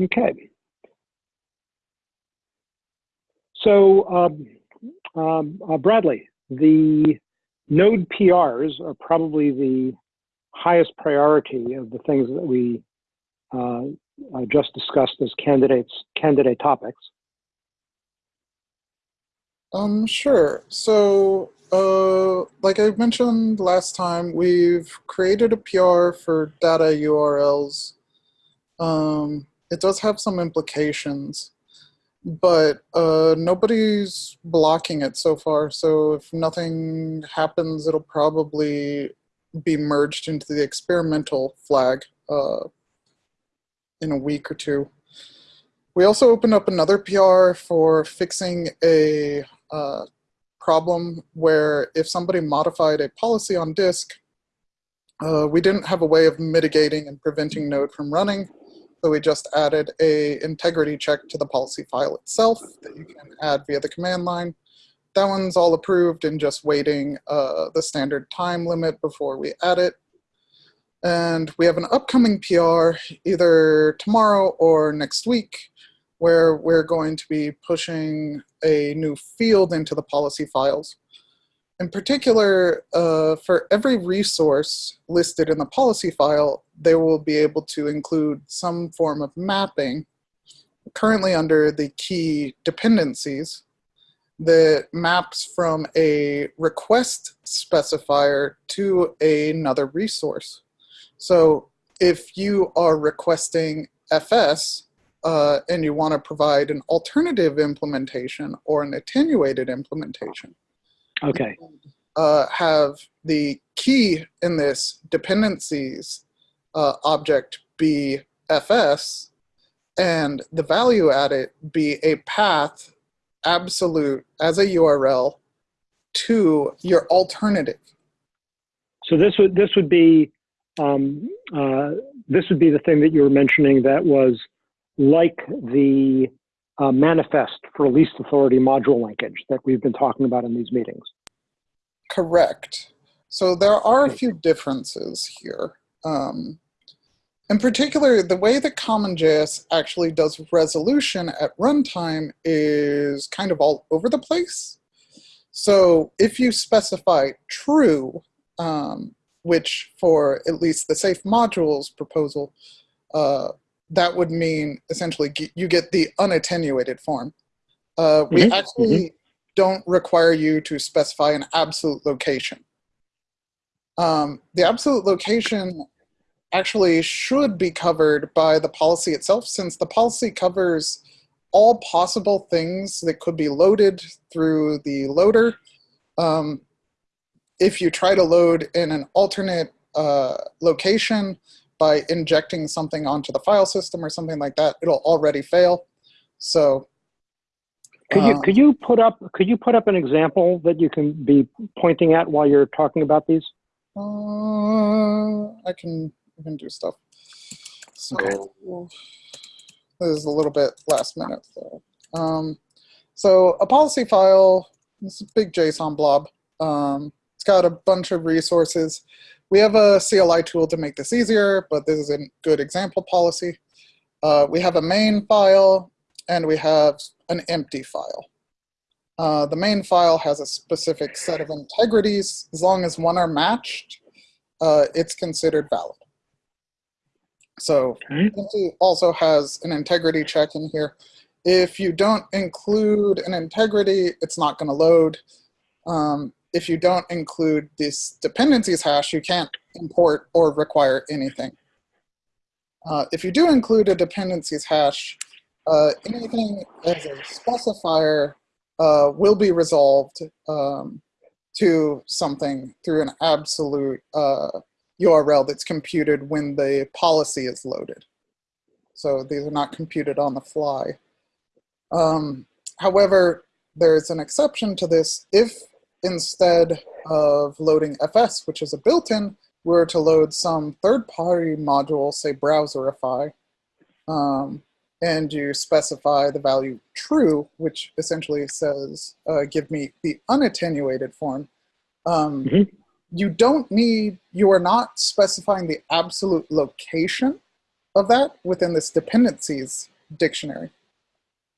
Okay. So, um, um, uh, Bradley, the node PRs are probably the highest priority of the things that we uh, uh, just discussed as candidates, candidate topics. Um, sure. So, uh, like I mentioned last time, we've created a PR for data URLs. Um, it does have some implications, but uh, nobody's blocking it so far. So if nothing happens, it'll probably be merged into the experimental flag uh, in a week or two. We also opened up another PR for fixing a uh, problem where if somebody modified a policy on disk, uh, we didn't have a way of mitigating and preventing Node from running. So we just added a integrity check to the policy file itself that you can add via the command line. That one's all approved and just waiting uh, the standard time limit before we add it. And we have an upcoming PR either tomorrow or next week where we're going to be pushing a new field into the policy files. In particular, uh, for every resource listed in the policy file, they will be able to include some form of mapping, currently under the key dependencies, that maps from a request specifier to another resource. So if you are requesting FS uh, and you want to provide an alternative implementation or an attenuated implementation, okay, uh, have the key in this dependencies uh, object be FS and the value at it be a path absolute as a URL to your alternative. So this would this would be um, uh, this would be the thing that you were mentioning that was like the uh, manifest for least authority module linkage that we've been talking about in these meetings. Correct. So there are a few differences here. Um, in particular, the way that CommonJS actually does resolution at runtime is kind of all over the place. So if you specify true, um, which for at least the safe modules proposal, uh, that would mean essentially you get the unattenuated form. Uh, we mm -hmm. actually mm -hmm. Don't require you to specify an absolute location. Um, the absolute location actually should be covered by the policy itself since the policy covers all possible things that could be loaded through the loader. Um, if you try to load in an alternate uh, location by injecting something onto the file system or something like that, it'll already fail. So could you could you put up could you put up an example that you can be pointing at while you're talking about these? Uh, I can I can do stuff. So okay. this is a little bit last minute though. Um, so a policy file, this is a big JSON blob. Um, it's got a bunch of resources. We have a CLI tool to make this easier, but this is a good example policy. Uh, we have a main file, and we have an empty file. Uh, the main file has a specific set of integrities. As long as one are matched, uh, it's considered valid. So empty also has an integrity check in here. If you don't include an integrity, it's not going to load. Um, if you don't include this dependencies hash, you can't import or require anything. Uh, if you do include a dependencies hash, uh, anything as a specifier uh, will be resolved um, to something through an absolute URL uh, that's computed when the policy is loaded. So these are not computed on the fly. Um, however, there's an exception to this if instead of loading FS, which is a built-in, we were to load some third-party module, say Browserify, um, and you specify the value true, which essentially says, uh, give me the unattenuated form, um, mm -hmm. you don't need, you are not specifying the absolute location of that within this dependencies dictionary.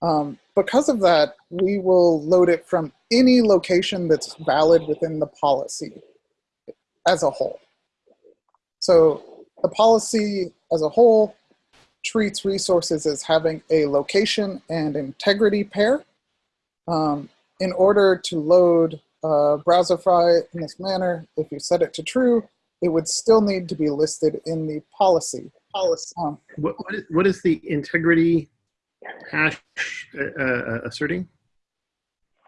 Um, because of that, we will load it from any location that's valid within the policy as a whole. So the policy as a whole treats resources as having a location and integrity pair. Um, in order to load uh, Browserify in this manner, if you set it to true, it would still need to be listed in the policy. policy. Um, What, what, is, what is the integrity hash uh, uh, asserting?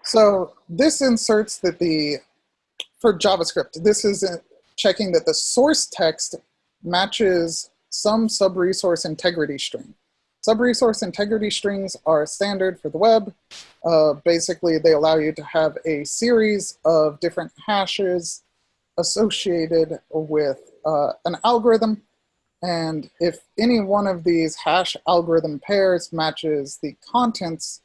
So this inserts that the, for JavaScript, this is uh, checking that the source text matches some sub-resource integrity string. Sub-resource integrity strings are standard for the web. Uh, basically, they allow you to have a series of different hashes associated with uh, an algorithm. And if any one of these hash algorithm pairs matches the contents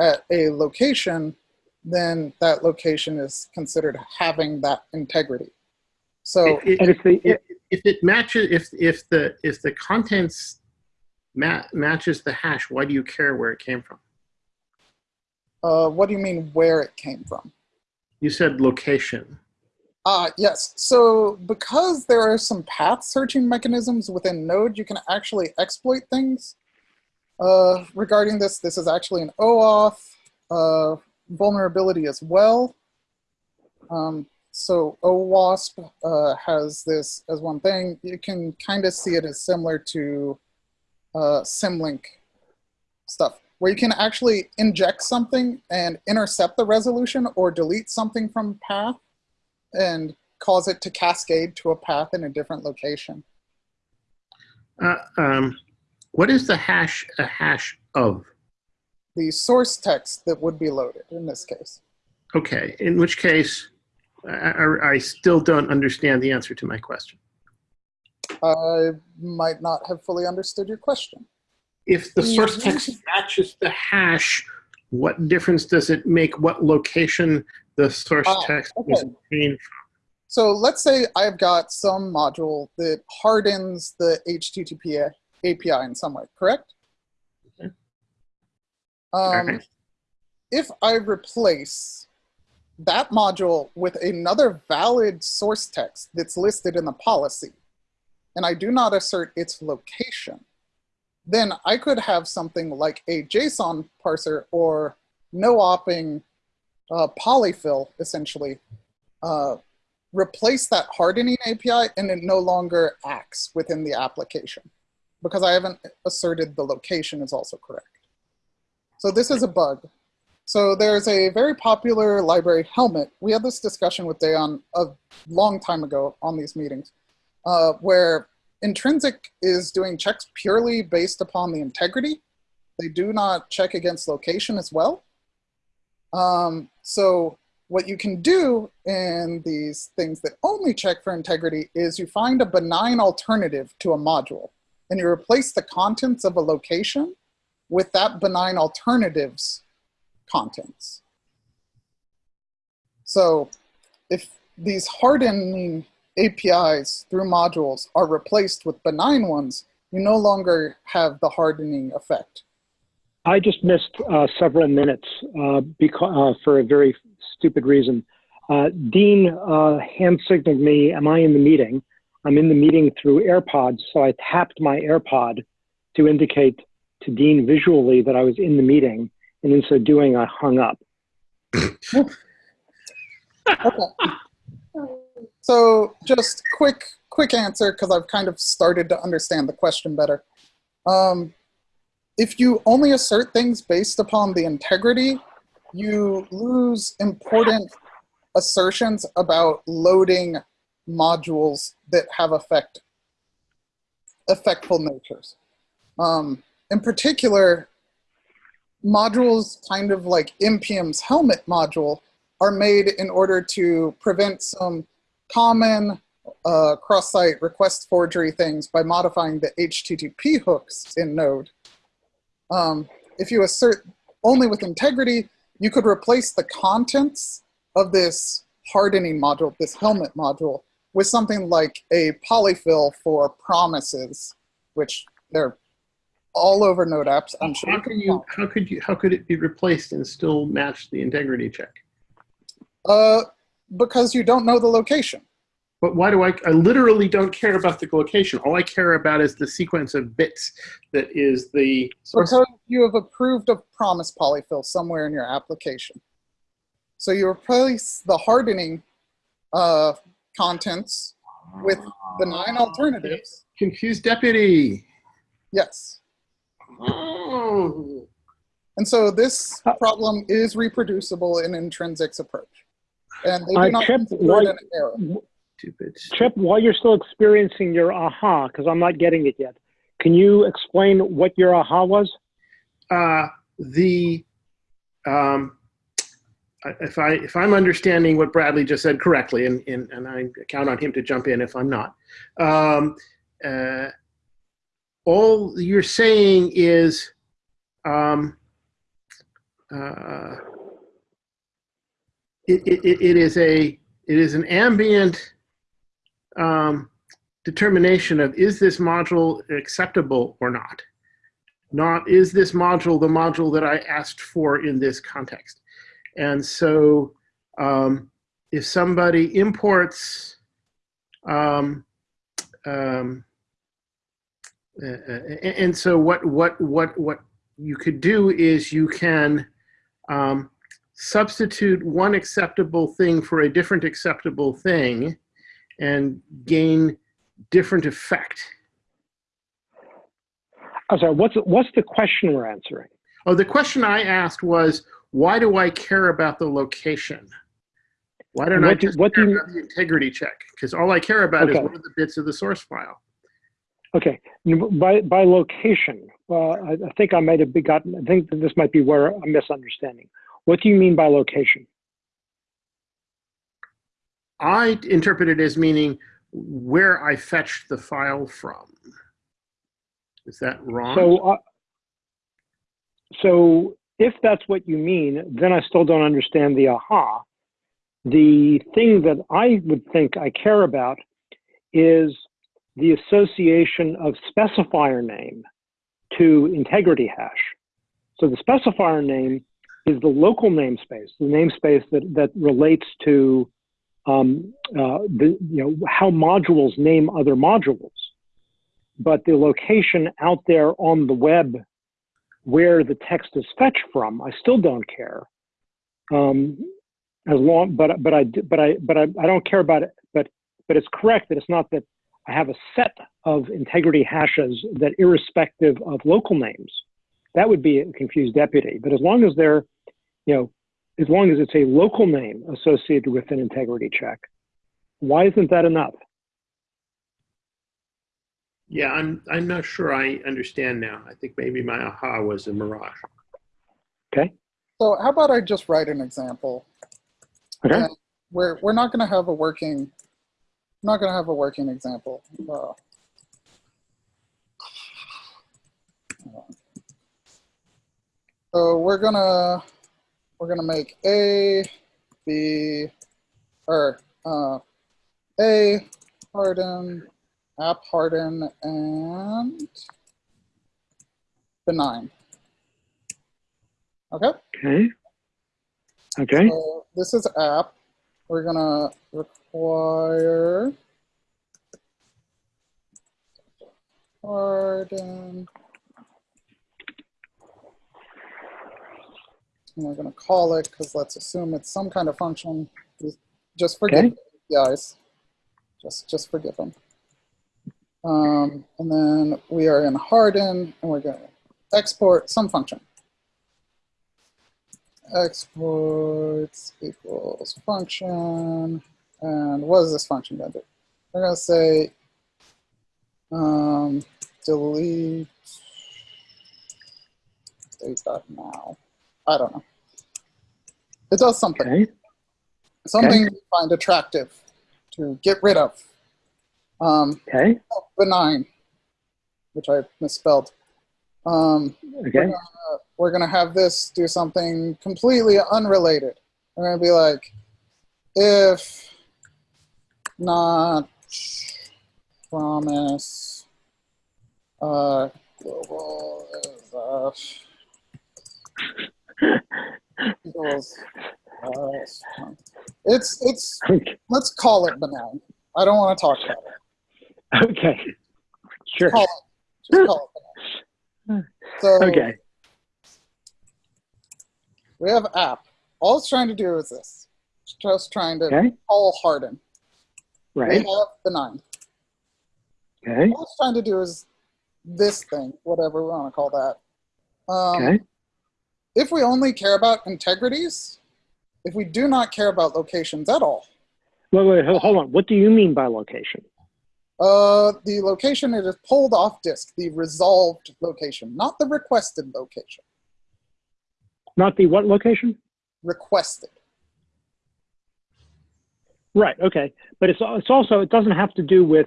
at a location, then that location is considered having that integrity. So It- it- it's the, if, if it matches, if if the if the contents ma- matches the hash, why do you care where it came from? uh, what do you mean where it came from? You said location. Uh, yes. So because there are some path searching mechanisms within Node, you can actually exploit things. Uh, regarding this, this is actually an OWASP uh, vulnerability as well. Um, so OWASP uh, has this as one thing. You can kind of see it as similar to uh, Symlink stuff, where you can actually inject something and intercept the resolution or delete something from path and cause it to cascade to a path in a different location. Uh, um, what is the hash a hash of? The source text that would be loaded in this case. Okay, in which case, I, I, still don't understand the answer to my question. I might not have fully understood your question. If the source text matches the hash, what difference does it make what location the source Ah, text was okay. obtained So let's say I've got some module that hardens the HTTP API in some way, correct? Okay. Um, Alright. If I replace that module with another valid source text that's listed in the policy, and I do not assert its location, then I could have something like a JSON parser or no-opping uh, polyfill, essentially, uh, replace that hardening API and it no longer acts within the application because I haven't asserted the location is also correct. So this is a bug. So there's a very popular library, Helmet. We had this discussion with Dayon a long time ago on these meetings, uh, where Intrinsic is doing checks purely based upon the integrity. They do not check against location as well. Um, so what you can do in these things that only check for integrity is you find a benign alternative to a module and you replace the contents of a location with that benign alternative's contents. So if these hardening APIs through modules are replaced with benign ones, you no longer have the hardening effect. I just missed uh, several minutes uh, because, uh, for a very stupid reason. Uh, Dean uh, hand signaled me, am I in the meeting? I'm in the meeting through AirPods, so I tapped my AirPod to indicate to Dean visually that I was in the meeting, and in so doing, I hung up. Okay. So just quick, quick answer because I've kind of started to understand the question better. Um, if you only assert things based upon the integrity, you lose important assertions about loading modules that have effect, effectful natures. Um, in particular, modules kind of like NPM's helmet module are made in order to prevent some common uh, cross-site request forgery things by modifying the HTTP hooks in Node. Um, if you assert only with integrity, you could replace the contents of this hardening module, this helmet module, with something like a polyfill for promises, which They're all over Node apps. I'm sure. How can you? How could you? How could it be replaced and still match the integrity check? Uh, because you don't know the location. But why do I? I literally don't care about the location. All I care about is the sequence of bits that is the source. Because you have approved a promise polyfill somewhere in your application. So you replace the hardening uh, contents with the nine alternatives. Confused deputy. Yes. Oh. And so this problem is reproducible in Intrinsic's approach. And they do Uh, not Chip, consider why- it an error. Stupid. Chip, while you're still experiencing your aha, because I'm not getting it yet, can you explain what your aha was? uh, the um, if I if I'm understanding what Bradley just said correctly, and and, and I count on him to jump in if I'm not. Um, uh, all you're saying is um, uh, it, it, it- is a it is an ambient um, determination of is this module acceptable or not not is this module the module that I asked for in this context. And so um, if somebody imports um, um, uh, uh, and so what what what what you could do is you can um, substitute one acceptable thing for a different acceptable thing and gain different effect. I'm sorry, what's, what's the question we're answering? Oh, the question I asked was, why do I care about the location? Why don't I do- just what care do you- about the integrity check? Because all I care about is Okay. what are the bits of the source file. Okay, by, by location, uh, I, I think I might have gotten, I think that this might be where I'm misunderstanding. What do you mean by location? I interpret it as meaning where I fetched the file from. Is that wrong? So, uh, so if that's what you mean, then I still don't understand the aha. The thing that I would think I care about is the association of specifier name to integrity hash. So the specifier name is the local namespace, the namespace that, that relates to um, uh, the, you know, how modules name other modules but the location out there on the web where the text is fetched from, I still don't care. Um, as long, but but I but I but I, I don't care about it. But but it's correct that it's not that I have a set of integrity hashes that irrespective of local names, that would be a confused deputy. But as long as they're, you know, as long as it's a local name associated with an integrity check, why isn't that enough? yeah, I'm, I'm not sure I understand now. I think maybe my aha was a mirage. Okay. So how about I just write an example? Okay. And we're, we're not going to have a working, not going to have a working example. Uh, so we're gonna we're gonna make A, B, or uh, A, harden, app harden, and benign. Okay. Okay. Okay. So this is app. We're gonna require harden. And we're gonna call it because let's assume it's some kind of function. Just- forgive Okay. the guys. Just just forgive them. Um, and then we are in harden and we're gonna export some function exports equals function. And what is this function going to do? We're going to say um, delete date.now. I don't know. It does something. Okay. Something we find attractive to get rid of. Um, Okay. benign, which I misspelled. Um, Okay. We're going to have this do something completely unrelated. We're going to be like, if not promise uh, global is uh, equals, uh, it's it's Okay. let's call it benign. I don't want to talk about it. Okay. Sure. Call it, just call it. So Okay. We have app. All it's trying to do is this. It's just trying to Okay. call harden. Right. We have benign. Okay. All it's trying to do is this thing, whatever we want to call that. Um, Okay. If we only care about integrities, if we do not care about locations at all, Wait, wait, ho- hold on. What do you mean by location? uh, the location it is pulled off disk, the resolved location, not the requested location. Not the what location? Requested. Right. Okay. But it's it's also it doesn't have to do with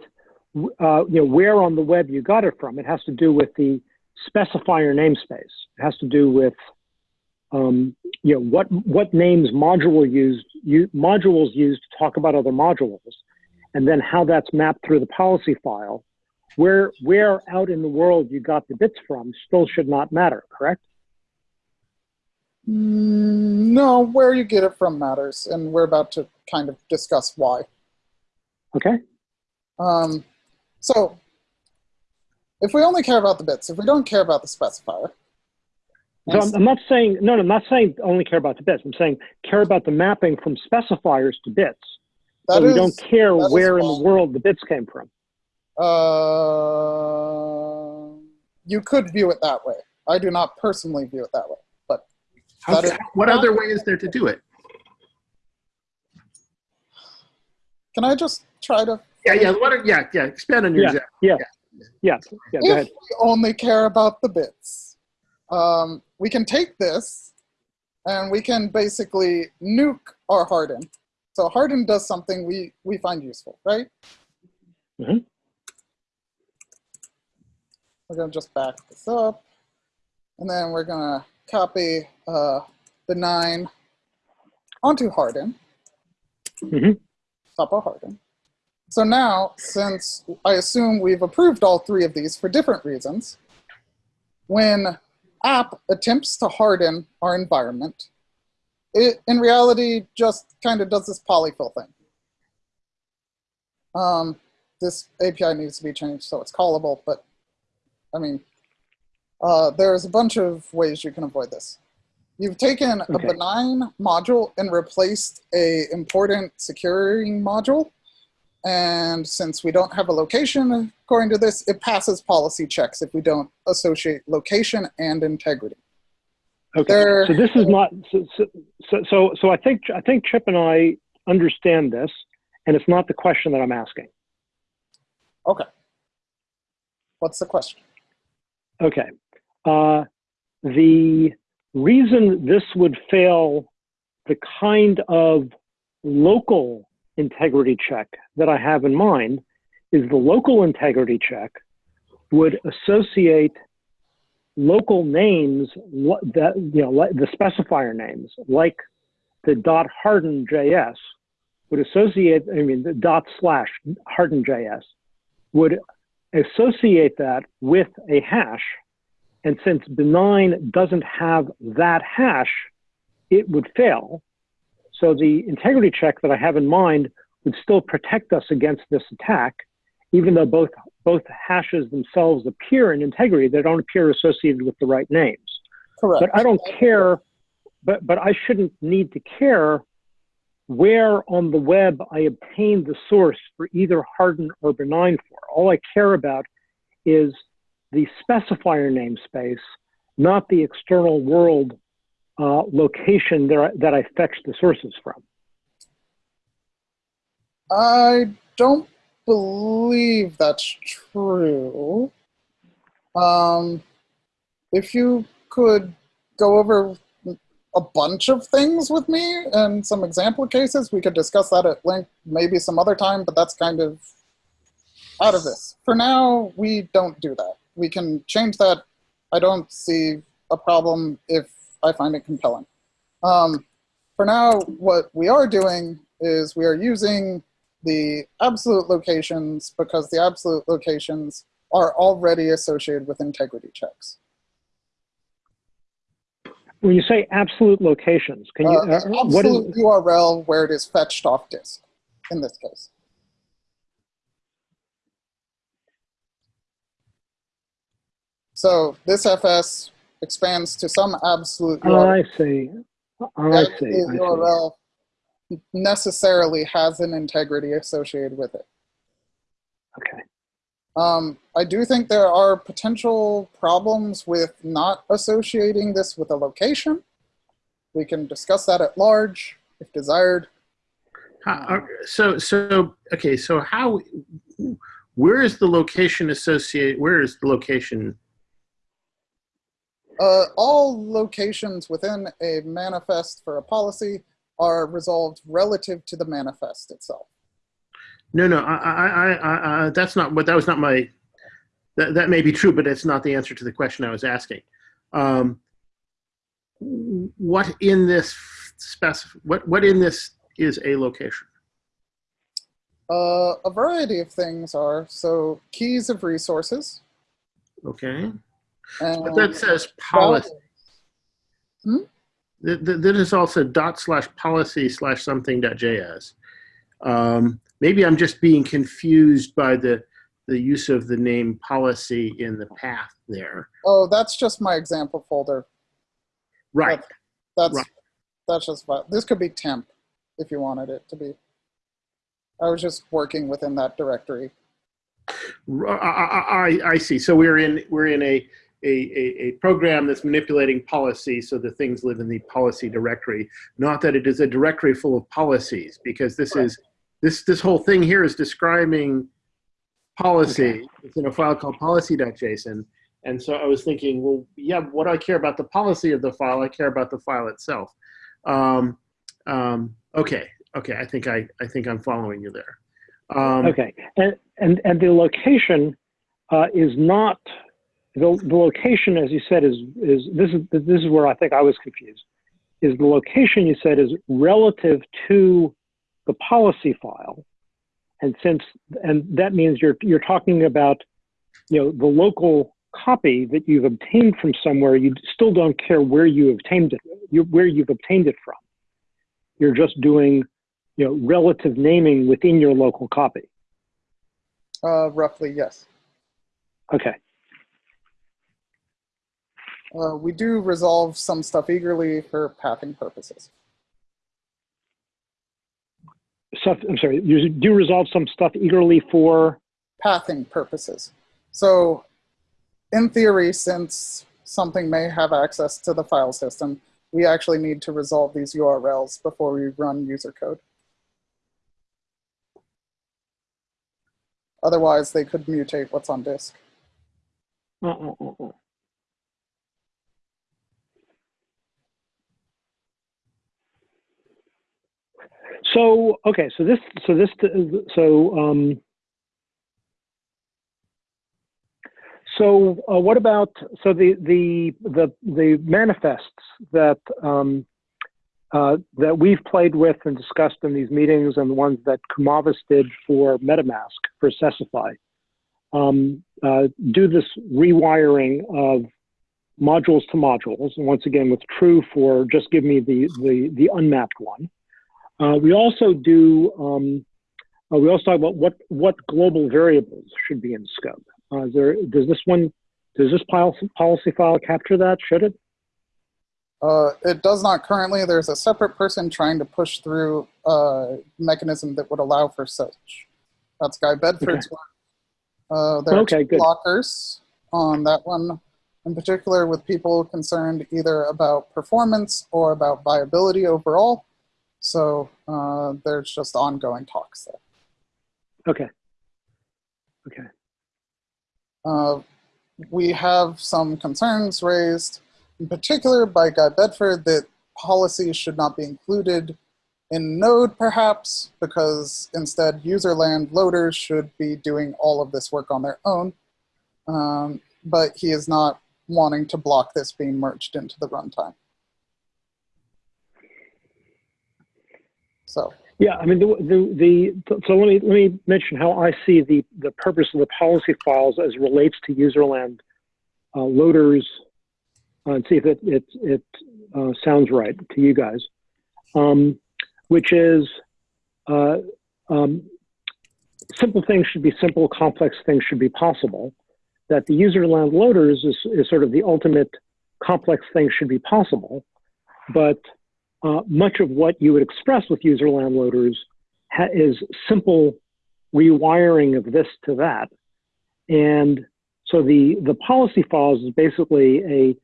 uh, you know where on the web you got it from. It has to do with the specifier namespace. It has to do with um, you know what what names module used you, modules used to talk about other modules, and then how that's mapped through the policy file. Where where out in the world you got the bits from still should not matter. Correct. Mm, No, where you get it from matters, and we're about to kind of discuss why. Okay. Um, so, if we only care about the bits, if we don't care about the specifier, So I'm, I'm not saying no, no, I'm not saying only care about the bits. I'm saying care about the mapping from specifiers to bits. that so we don't care where in the world the bits came from. uh, you could view it that way. I do not personally view it that way, How- That is- what other way is there to do it? can I just try to? Yeah, yeah. What? Are, yeah, yeah. Expand on your Yeah. example. Yeah, yeah, go if ahead. we only care about the bits, um, we can take this and we can basically nuke our harden. So harden does something we, we find useful, right? Mhm. We're gonna just back this up and then we're gonna copy uh, the nine onto harden, top of harden. So now, since I assume we've approved all three of these for different reasons, when app attempts to harden our environment, it in reality just kind of does this polyfill thing. Um, this API needs to be changed so it's callable, but I mean, uh, there's a bunch of ways you can avoid this. You've taken a benign module and replaced a important securing module. And since we don't have a location according to this, it passes policy checks if we don't associate location and integrity. Okay. There- So this is not so, so so so so I think I think Chip and I understand this, and it's not the question that I'm asking. Okay. What's the question? Okay. Uh, the reason this would fail the kind of local integrity check that I have in mind is the local integrity check would associate local names that you know the specifier names like the dot harden js would associate i mean the dot slash harden js would associate that with a hash and since benign doesn't have that hash it would fail so the integrity check that i have in mind would still protect us against this attack even though both both hashes themselves appear in integrity, they don't appear associated with the right names. Correct. But I don't care, but, but I shouldn't need to care where on the web I obtain the source for either harden or benign for. All I care about is the specifier namespace, not the external world uh, location that I, that I fetch the sources from. I don't believe that's true. Um, if you could go over a bunch of things with me and some example cases, we could discuss that at length maybe some other time, but that's kind of out of this. For now, we don't do that. We can change that. I don't see a problem if I find it compelling. Um, for now, what we are doing is we are using the absolute locations because the absolute locations are already associated with integrity checks. When you say absolute locations, can you, Uh, uh, what absolute is, URL where it is fetched off disk in this case. So this FS expands to some absolute oh, I see. Oh, I see, absolute I see. URL necessarily has an integrity associated with it. Okay. Um, I do think there are potential problems with not associating this with a location. We can discuss that at large if desired. How- uh, so so okay. So how? Where is the location associated? Where is the location? Uh, all locations within a manifest for a policy are resolved relative to the manifest itself. No, no. I, I, I, I, that's not what. That was not my. That that may be true, but it's not the answer to the question I was asking. Um, what in this specif- What what in this is a location? Uh, a variety of things are so keys of resources. Okay, But that says policy. th- That is also dot slash policy slash something dot js. Um, maybe I'm just being confused by the the use of the name policy in the path there. Oh, that's just my example folder. Right. That's Right. that's just fine. This could be temp if you wanted it to be. I was just working within that directory. I see. So we're in we're in a, a, a, a program that's manipulating policy so the things live in the policy directory. Not that it is a directory full of policies, because this is this this whole thing here is describing policy. It's in a file called policy.json. And so I was thinking, well, yeah, what do I care about the policy of the file? I care about the file itself. Um, um, okay, okay. I think I I think I'm following you there. Um, Okay, and, and, and the location uh, is not, the, the location, as you said, is, is, this is, this is where I think I was confused, is the location you said is relative to the policy file. And since, and that means you're, you're talking about, you know, the local copy that you've obtained from somewhere, you still don't care where you obtained it, you, where you've obtained it from. You're just doing, you know, relative naming within your local copy. Uh, roughly, yes. Okay. Uh, we do resolve some stuff eagerly for pathing purposes. Stuff, I'm sorry, you do resolve some stuff eagerly for, Pathing purposes. So, in theory, since something may have access to the file system, we actually need to resolve these URLs before we run user code. Otherwise, they could mutate what's on disk. uh, uh, uh, uh. So, okay, so this, so this, so, um, so uh, what about, so the, the, the, the manifests that, um, uh, that we've played with and discussed in these meetings and the ones that Kumavis did for MetaMask, for Sesify, um, uh, do this rewiring of modules to modules. And once again, with true for just give me the, the, the unmapped one. Uh, we also do, um, uh, we also talk about what, what global variables should be in scope. Uh, is there, does this one, does this policy, policy file capture that? Should it? Uh, it does not currently. There's a separate person trying to push through a mechanism that would allow for such. That's Guy Bedford's work. Uh, there are two good. blockers on that one, in particular with people concerned either about performance or about viability overall. So uh, there's just ongoing talks there. Okay. Okay. Uh, we have some concerns raised, in particular by Guy Bedford, that policies should not be included in Node, perhaps, because instead userland loaders should be doing all of this work on their own. Um, but he is not wanting to block this being merged into the runtime. So. Yeah, I mean, the, the, the, so let me, let me mention how I see the, the purpose of the policy files as relates to userland uh, loaders uh, and see if it, it, it uh, sounds right to you guys, um, which is uh, um, simple things should be simple, complex things should be possible. That the userland loaders is, is sort of the ultimate complex things should be possible, but uh, much of what you would express with userland loaders is simple rewiring of this to that. And so the, the policy files is basically a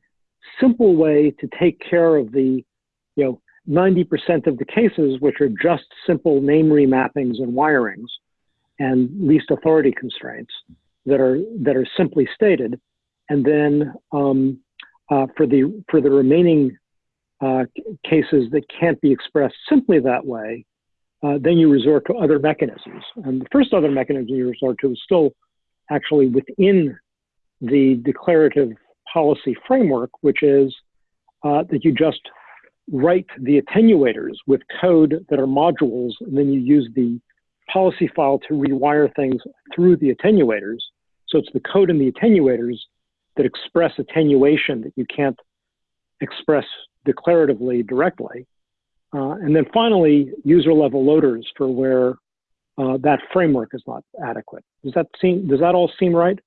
simple way to take care of the, you know, 90% of the cases, which are just simple name remappings and wirings and least authority constraints that are, that are simply stated. And then um, uh, for, the, for the remaining uh, cases that can't be expressed simply that way, uh, then you resort to other mechanisms. And the first other mechanism you resort to is still actually within the declarative policy framework, which is uh, that you just write the attenuators with code that are modules, and then you use the policy file to rewire things through the attenuators. So it's the code in the attenuators that express attenuation that you can't express declaratively directly. Uh, and then finally, user level loaders for where uh, that framework is not adequate. Does that seem, does that all seem right?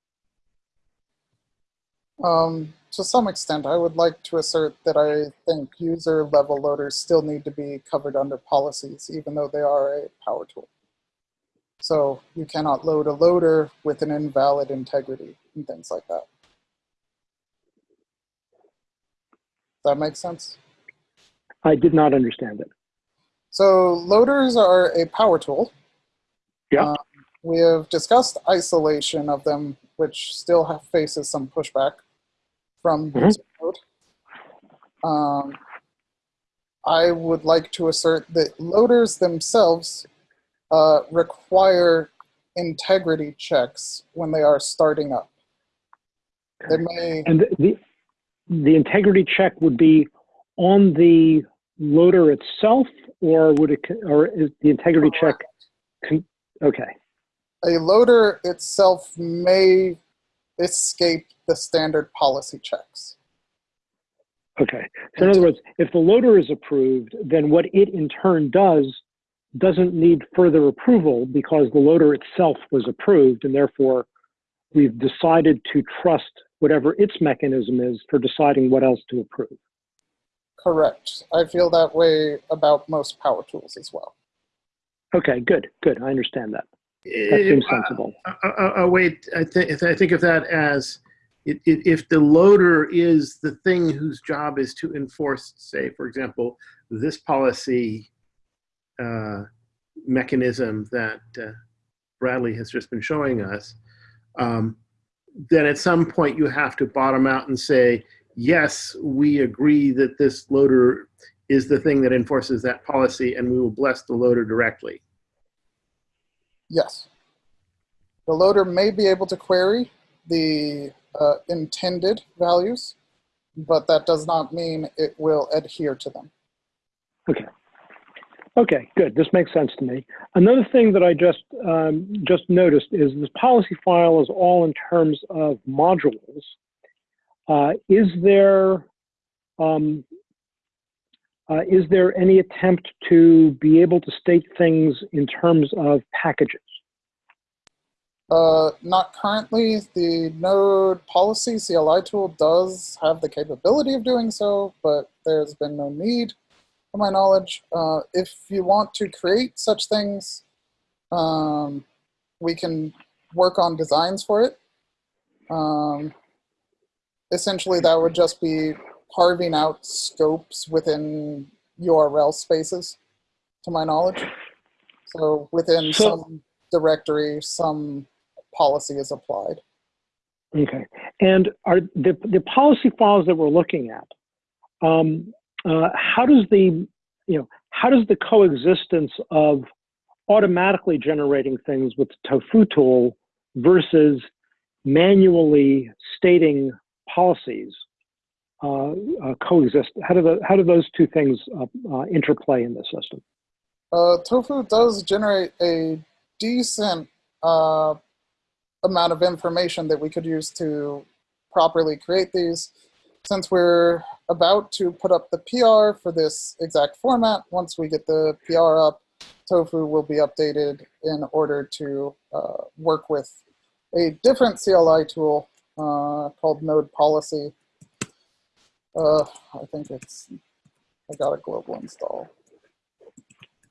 Um, to some extent, I would like to assert that I think user level loaders still need to be covered under policies, even though they are a power tool. So you cannot load a loader with an invalid integrity and things like that. That make sense? I did not understand it. So loaders are a power tool. Yeah. Um, we have discussed isolation of them, which still have, faces some pushback from user code. Um, I would like to assert that loaders themselves uh, require integrity checks when they are starting up. They may, And the, the, integrity check would be on the loader itself, or would it, or is the integrity check, okay, a loader itself may escape the standard policy checks. okay. So in other words, if the loader is approved, then what it in turn does doesn't need further approval because the loader itself was approved, and therefore we've decided to trust whatever its mechanism is for deciding what else to approve. Correct. I feel that way about most power tools as well. Okay, good, good. I understand that. That seems sensible. Uh, uh, uh, uh, wait, I think I think of that as it, it, if the loader is the thing whose job is to enforce, say, for example, this policy uh, mechanism that uh, Bradley has just been showing us, um, then at some point you have to bottom out and say, yes, we agree that this loader is the thing that enforces that policy, and we will bless the loader directly. Yes. The loader may be able to query the uh, intended values, but that does not mean it will adhere to them. Okay. Okay, good. This makes sense to me. Another thing that I just um, just noticed is this policy file is all in terms of modules. Uh, is there um, uh, is there any attempt to be able to state things in terms of packages? Uh, not currently. The node policy CLI tool does have the capability of doing so, but there's been no need, to my knowledge. Uh, if you want to create such things, um, we can work on designs for it. Um, essentially, that would just be carving out scopes within URL spaces, to my knowledge. So within So- some directory, some policy is applied. Okay, and are the the policy files that we're looking at? Um, uh, how does the you know how does the coexistence of automatically generating things with the Tofu tool versus manually stating policies uh, uh, coexist? How do the how do those two things uh, uh, interplay in the system? Uh, tofu does generate a decent uh, amount of information that we could use to properly create these. Since we're about to put up the PR for this exact format, once we get the PR up, Tofu will be updated in order to uh, work with a different CLI tool uh, called Node Policy. Uh, I think it's, I got a global install.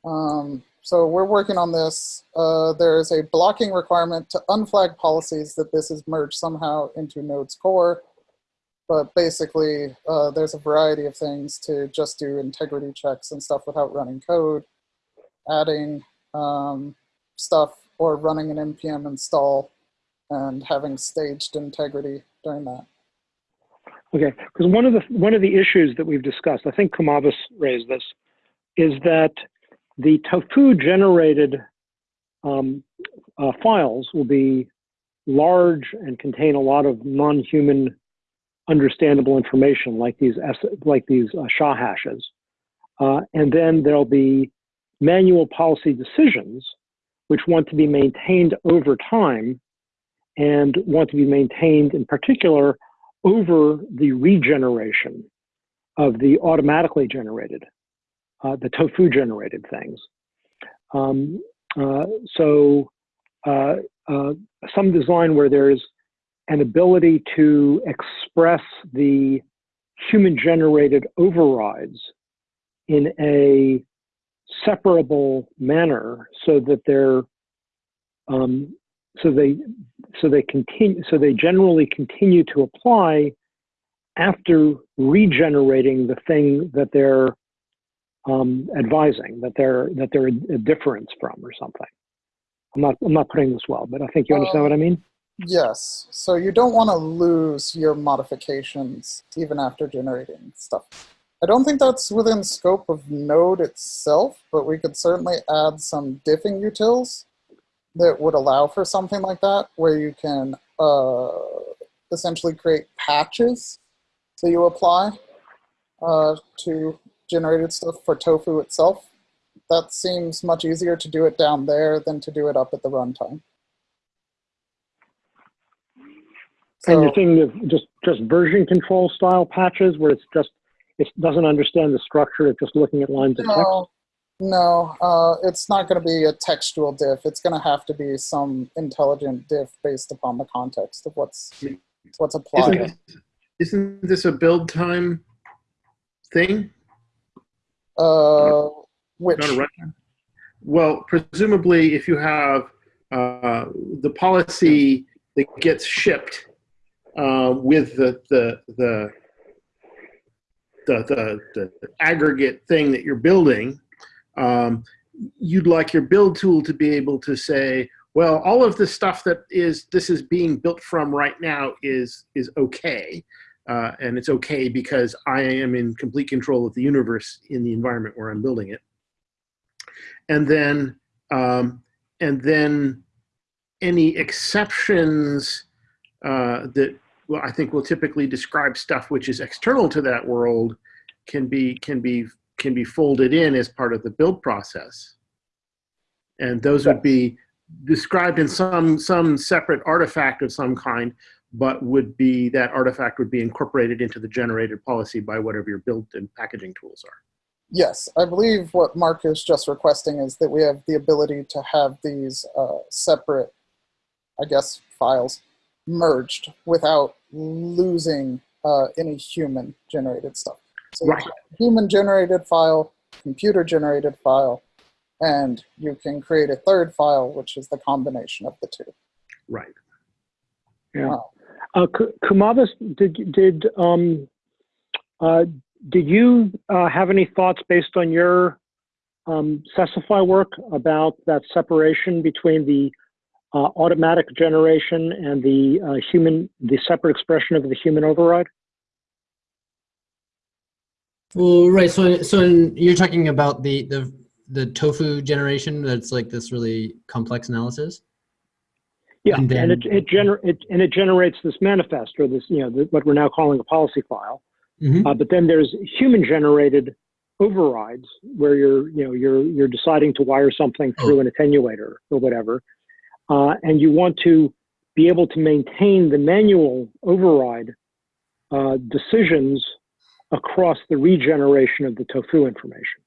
Um, so we're working on this. Uh, there is a blocking requirement to unflag policies that this is merged somehow into Node's core. But basically, uh, there's a variety of things to just do integrity checks and stuff without running code, adding um, stuff or running an npm install and having staged integrity during that. Okay, because one of the one of the issues that we've discussed, I think Kumavis raised this, is that the tofu generated um, uh, files will be large and contain a lot of non-human understandable information like these like these uh, SHA hashes. Uh, and then there'll be manual policy decisions which want to be maintained over time and want to be maintained in particular over the regeneration of the automatically generated, uh, the tofu generated things. Um, uh, so uh, uh some design where there's an ability to express the human generated overrides in a separable manner so that they're um, so they so they continue so they generally continue to apply after regenerating the thing that they're um, advising that they're that they're a difference from or something. I'm not I'm not putting this well, but I think you understand what I mean. Yes. So you don't want to lose your modifications even after generating stuff. I don't think that's within scope of Node itself, but we could certainly add some diffing utils that would allow for something like that, where you can uh, essentially create patches that you apply uh, to generated stuff for tofu itself. That seems much easier to do it down there than to do it up at the runtime. So, and you're thinking of just just version control style patches where it's just it doesn't understand the structure, it's just looking at lines no, of text? No, uh, it's not going to be a textual diff. It's going to have to be some intelligent diff based upon the context of what's what's applied. Isn't this, isn't this a build time thing? Uh, which? Well, presumably, if you have uh, the policy that gets shipped uh, with the the the the, the, the aggregate thing that you're building, um, you'd like your build tool to be able to say, well, all of the stuff that is this is being built from right now is is okay, uh, and it's okay because I am in complete control of the universe in the environment where I'm building it. And then um, and then any exceptions uh, that well, I think will typically describe stuff which is external to that world can be can be can be folded in as part of the build process. And those would be described in some some separate artifact of some kind, but would be that artifact would be incorporated into the generated policy by whatever your build and packaging tools are. Yes, I believe what Mark is just requesting is that we have the ability to have these uh, separate, I guess, files merged without losing uh, any human generated stuff. So right. human generated file, computer generated file, and you can create a third file, which is the combination of the two. Right. Yeah. Wow. Uh, Kumavis, did did um, uh, did you uh, have any thoughts based on your um, Sesify work about that separation between the uh, automatic generation and the uh, human, the separate expression of the human override? Well, right. So, so in, you're talking about the the the tofu generation. That's like this really complex analysis. Yeah, and, then, and it it, gener it and it generates this manifest or this you know the, what we're now calling a policy file. Mm -hmm. uh, but then there's human generated overrides where you're, you know, you're you're deciding to wire something through an attenuator or whatever, uh, and you want to be able to maintain the manual override uh, decisions across the regeneration of the tofu information.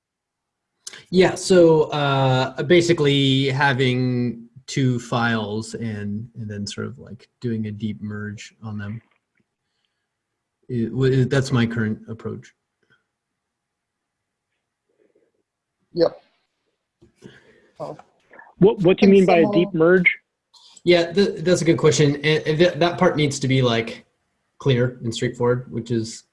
Yeah, so uh, basically having two files and and then sort of like doing a deep merge on them. It- w- that's my current approach. Yep. Oh, What what do you mean by a deep merge? Yeah, th- that's a good question. And th- that part needs to be like clear and straightforward, which is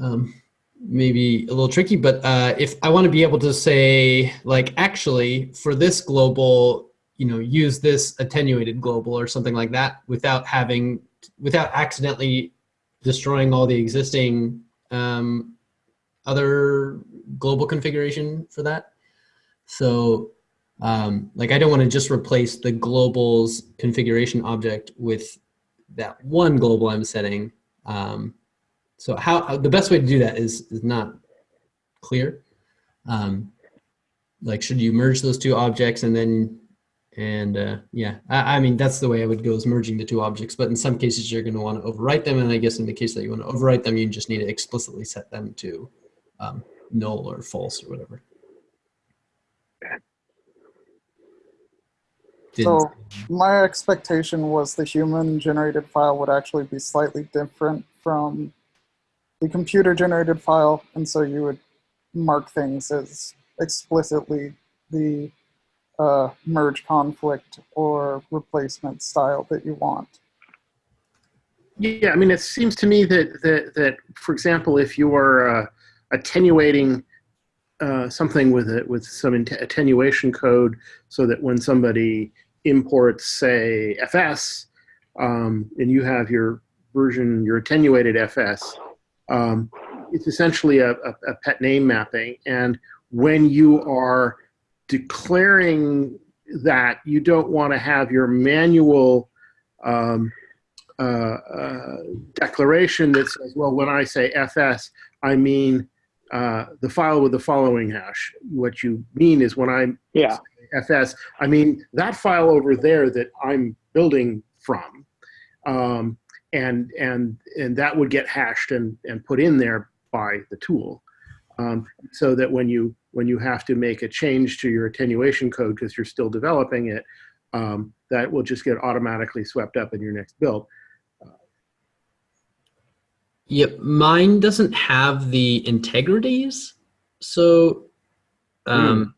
um, maybe a little tricky. But uh, if I want to be able to say, like, actually, for this global, you know, use this attenuated global or something like that, without having, without accidentally destroying all the existing um, other global configuration for that. So um, like I don't want to just replace the global's configuration object with that one global I'm setting. Um, so how, the best way to do that is is not clear. Um, like should you merge those two objects and then and uh, yeah, I, I mean that's the way I would go is merging the two objects. But in some cases you're going to want to overwrite them, and I guess in the case that you want to overwrite them, you just need to explicitly set them to um, null or false or whatever. So my expectation was the human generated file would actually be slightly different from the computer generated file. And so you would mark things as explicitly the uh, merge conflict or replacement style that you want. Yeah, I mean, it seems to me that that that, for example, if you are uh, attenuating uh, something with it with some attenuation code, so that when somebody imports, say, FS, um, and you have your version, your attenuated FS, um, it's essentially a, a, a pet name mapping. And when you are declaring that, you don't want to have your manual um, uh, uh, declaration that says, well, when I say FS, I mean uh, the file with the following hash. What you mean is when I Yeah. FS, I mean that file over there that I'm building from, um, and and and that would get hashed and and put in there by the tool, um, so that when you when you have to make a change to your attenuation code because you're still developing it, um, that will just get automatically swept up in your next build. Yep, mine doesn't have the integrities. So um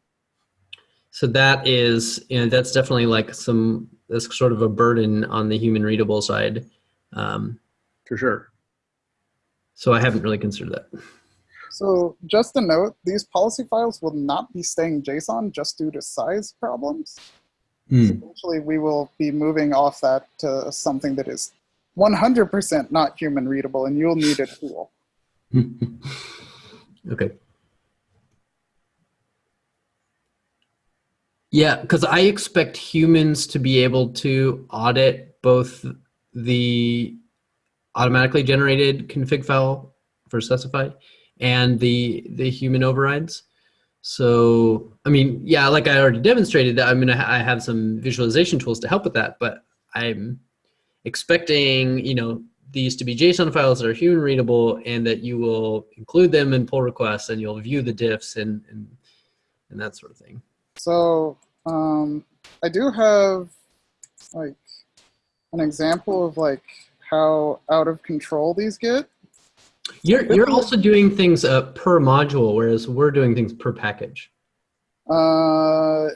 so that is you know that's definitely like some that's sort of a burden on the human readable side. Um For sure. so I haven't really considered that. So just a note, these policy files will not be staying JSON just due to size problems. Hmm. Eventually, we will be moving off that to something that is 100% not human readable, and you'll need a tool. okay. Yeah, because I expect humans to be able to audit both the automatically generated config file for Sesify and the the human overrides. So, I mean, yeah, like I already demonstrated that I mean, I have some visualization tools to help with that, but I'm expecting, you know, these to be JSON files that are human readable and that you will include them in pull requests and you'll view the diffs and, and, and that sort of thing. So um, I do have like an example of like how out of control these get. You're, you're also doing things uh, per module, whereas we're doing things per package. Uh,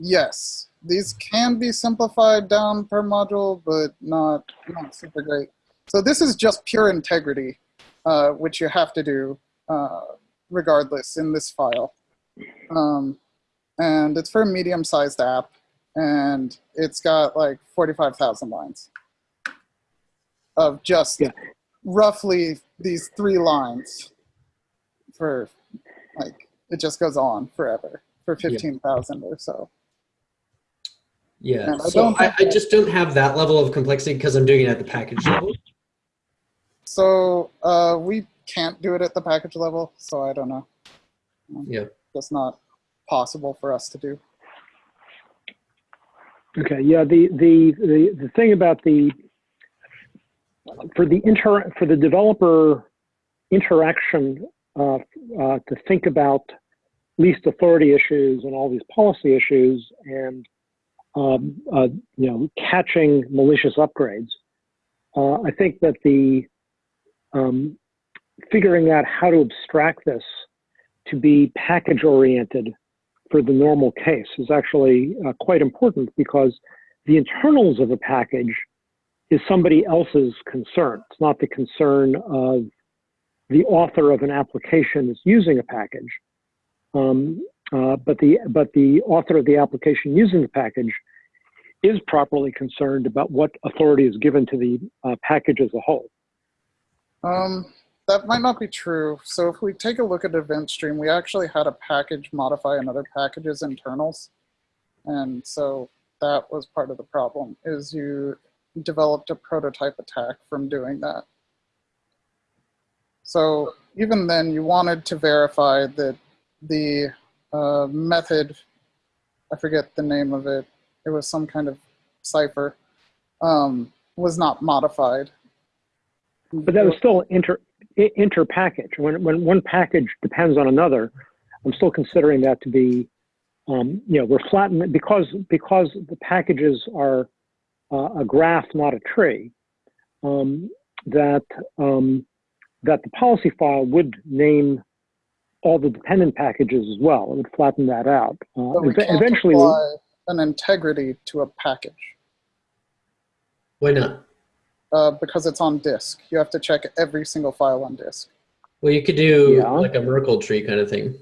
yes, these can be simplified down per module, but not not super great. So this is just pure integrity, uh, which you have to do uh, regardless in this file. Um, and it's for a medium-sized app, and it's got like 45,000 lines of just Yeah. roughly these three lines for like it just goes on forever for Yeah. 15,000 or so. Yeah, And I so I, I just don't have that level of complexity because I'm doing it at the package level. So uh, we can't do it at the package level, so I don't know. Yeah. Just not possible for us to do. Okay, yeah, the, the, the, the thing about the, for the inter, for the developer interaction, uh, uh, to think about least authority issues and all these policy issues and, um, uh, you know, catching malicious upgrades, uh, I think that the, um, figuring out how to abstract this to be package oriented for the normal case is actually uh, quite important because the internals of a package is somebody else's concern. It's not the concern of the author of an application that's using a package, um, uh, but the but the author of the application using the package is properly concerned about what authority is given to the uh, package as a whole. Um, that might not be true. So if we take a look at event stream, we actually had a package modify another package's internals. And so that was part of the problem is you developed a prototype attack from doing that. So even then you wanted to verify that the uh, method, I forget the name of it, it was some kind of cipher, um, was not modified. But that was still inter inter-package. When when one package depends on another, I'm still considering that to be, um, you know, we're flattening because because the packages are uh, a graph, not a tree. Um, that um, that the policy file would name all the dependent packages as well. It would flatten that out. Uh, But we ev- can't eventually, apply an integrity to a package Why not? Uh, because it's on disk. You have to check every single file on disk. Well, you could do Yeah. like a Merkle tree kind of thing.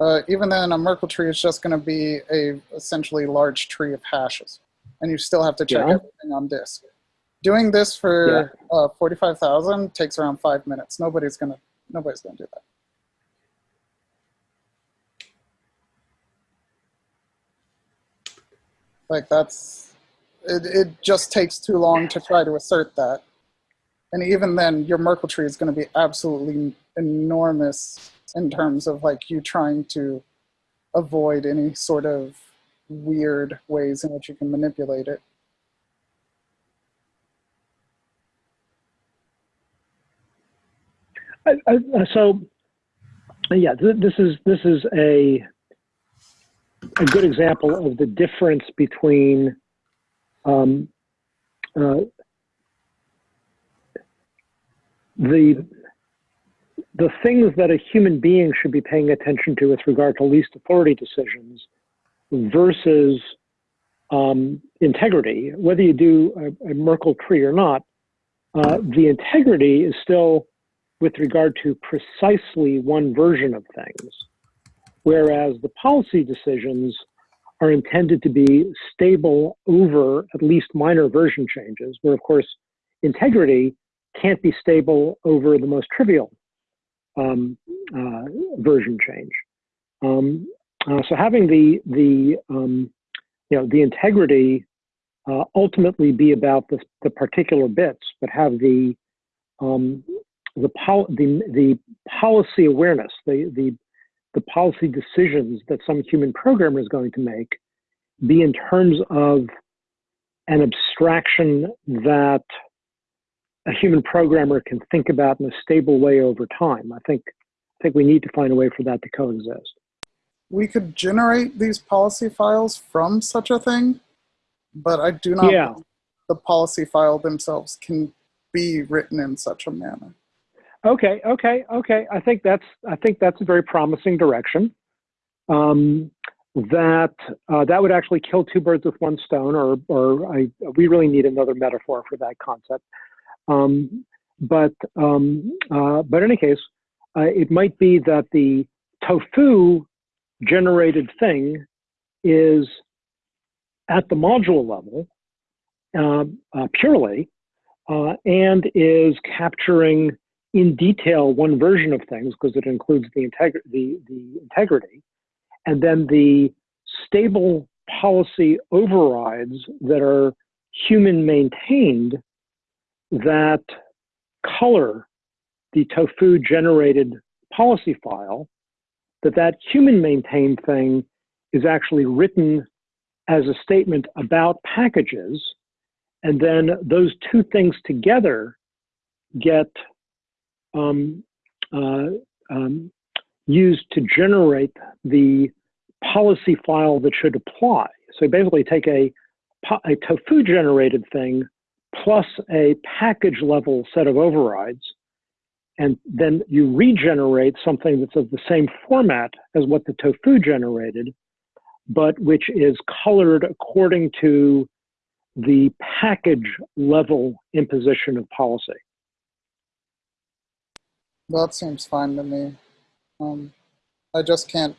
Uh, even then, a Merkle tree is just going to be a essentially large tree of hashes, and you still have to check Yeah. everything on disk. Doing this for uh, forty-five thousand takes around five minutes. Nobody's gonna nobody's gonna do that. Like that's it. It just takes too long to try to assert that, and even then, your Merkle tree is going to be absolutely enormous in terms of like you trying to avoid any sort of weird ways in which you can manipulate it. I, I, uh, so yeah, th- this is this is a a good example of the difference between um, uh, the the things that a human being should be paying attention to with regard to least authority decisions versus um, integrity. Whether you do a, a Merkle tree or not, uh, the integrity is still with regard to precisely one version of things, whereas the policy decisions are intended to be stable over at least minor version changes, where of course integrity can't be stable over the most trivial um, uh, version change. Um, uh, so having the the um, you know the integrity uh, ultimately be about the, the particular bits, but have the um, the, pol- the, the policy awareness, the, the, the policy decisions that some human programmer is going to make be in terms of an abstraction that a human programmer can think about in a stable way over time. I think, I think we need to find a way for that to coexist. We could generate these policy files from such a thing, but I do not Yeah. the policy file themselves can be written in such a manner. Okay, okay, okay. I think that's I think that's a very promising direction. Um, that uh, that would actually kill two birds with one stone, or or I, we really need another metaphor for that concept. Um, but um, uh, but in any case, uh, it might be that the tofu generated thing is at the module level uh, uh, purely, uh, and is capturing in detail one version of things because it includes the, integ- the, the integrity, and then the stable policy overrides that are human maintained that color the tofu generated policy file that that human maintained thing is actually written as a statement about packages. And then those two things together get um, uh, um, used to generate the policy file that should apply. So basically take a, a tofu generated thing plus a package level set of overrides, and then you regenerate something that's of the same format as what the tofu generated, but which is colored according to the package level imposition of policy. That seems fine to me. Um, I just can't,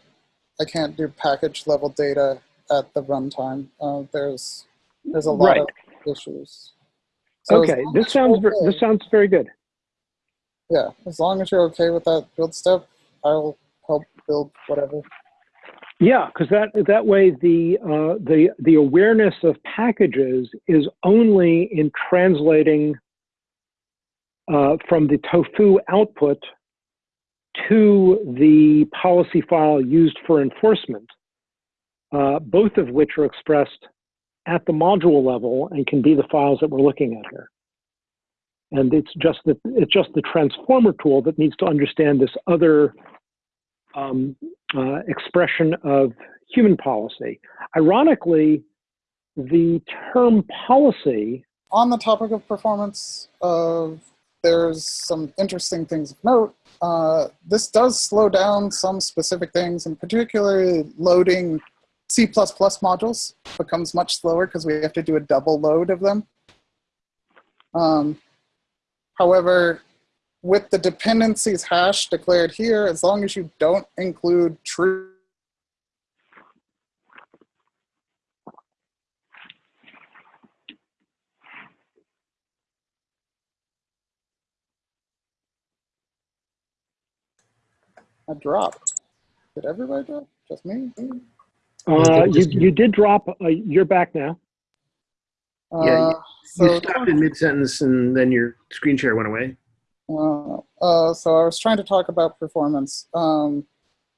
I can't do package level data at the runtime. Uh, there's, there's a lot Right. of issues. So Okay, this sounds okay- this sounds very good. Yeah, as long as you're okay with that build step, I'll help build whatever. Yeah, because that that way the uh, the the awareness of packages is only in translating uh, from the tofu output to the policy file used for enforcement, uh, both of which are expressed at the module level and can be the files that we're looking at here. And it's just the it's just the transformer tool that needs to understand this other um, uh, expression of human policy. Ironically, the term policy, On the topic of performance, uh, there's some interesting things of note. Uh, this does slow down some specific things, and particularly loading C++ modules becomes much slower because we have to do a double load of them. Um, however, with the dependencies hash declared here, as long as you don't include true a dropped. Did everybody drop? Just me? uh, you, you did drop, uh, you're back now. Yeah, Uh, You so, stopped in mid-sentence and then your screen share went away. uh, uh, so I was trying to talk about performance. Um,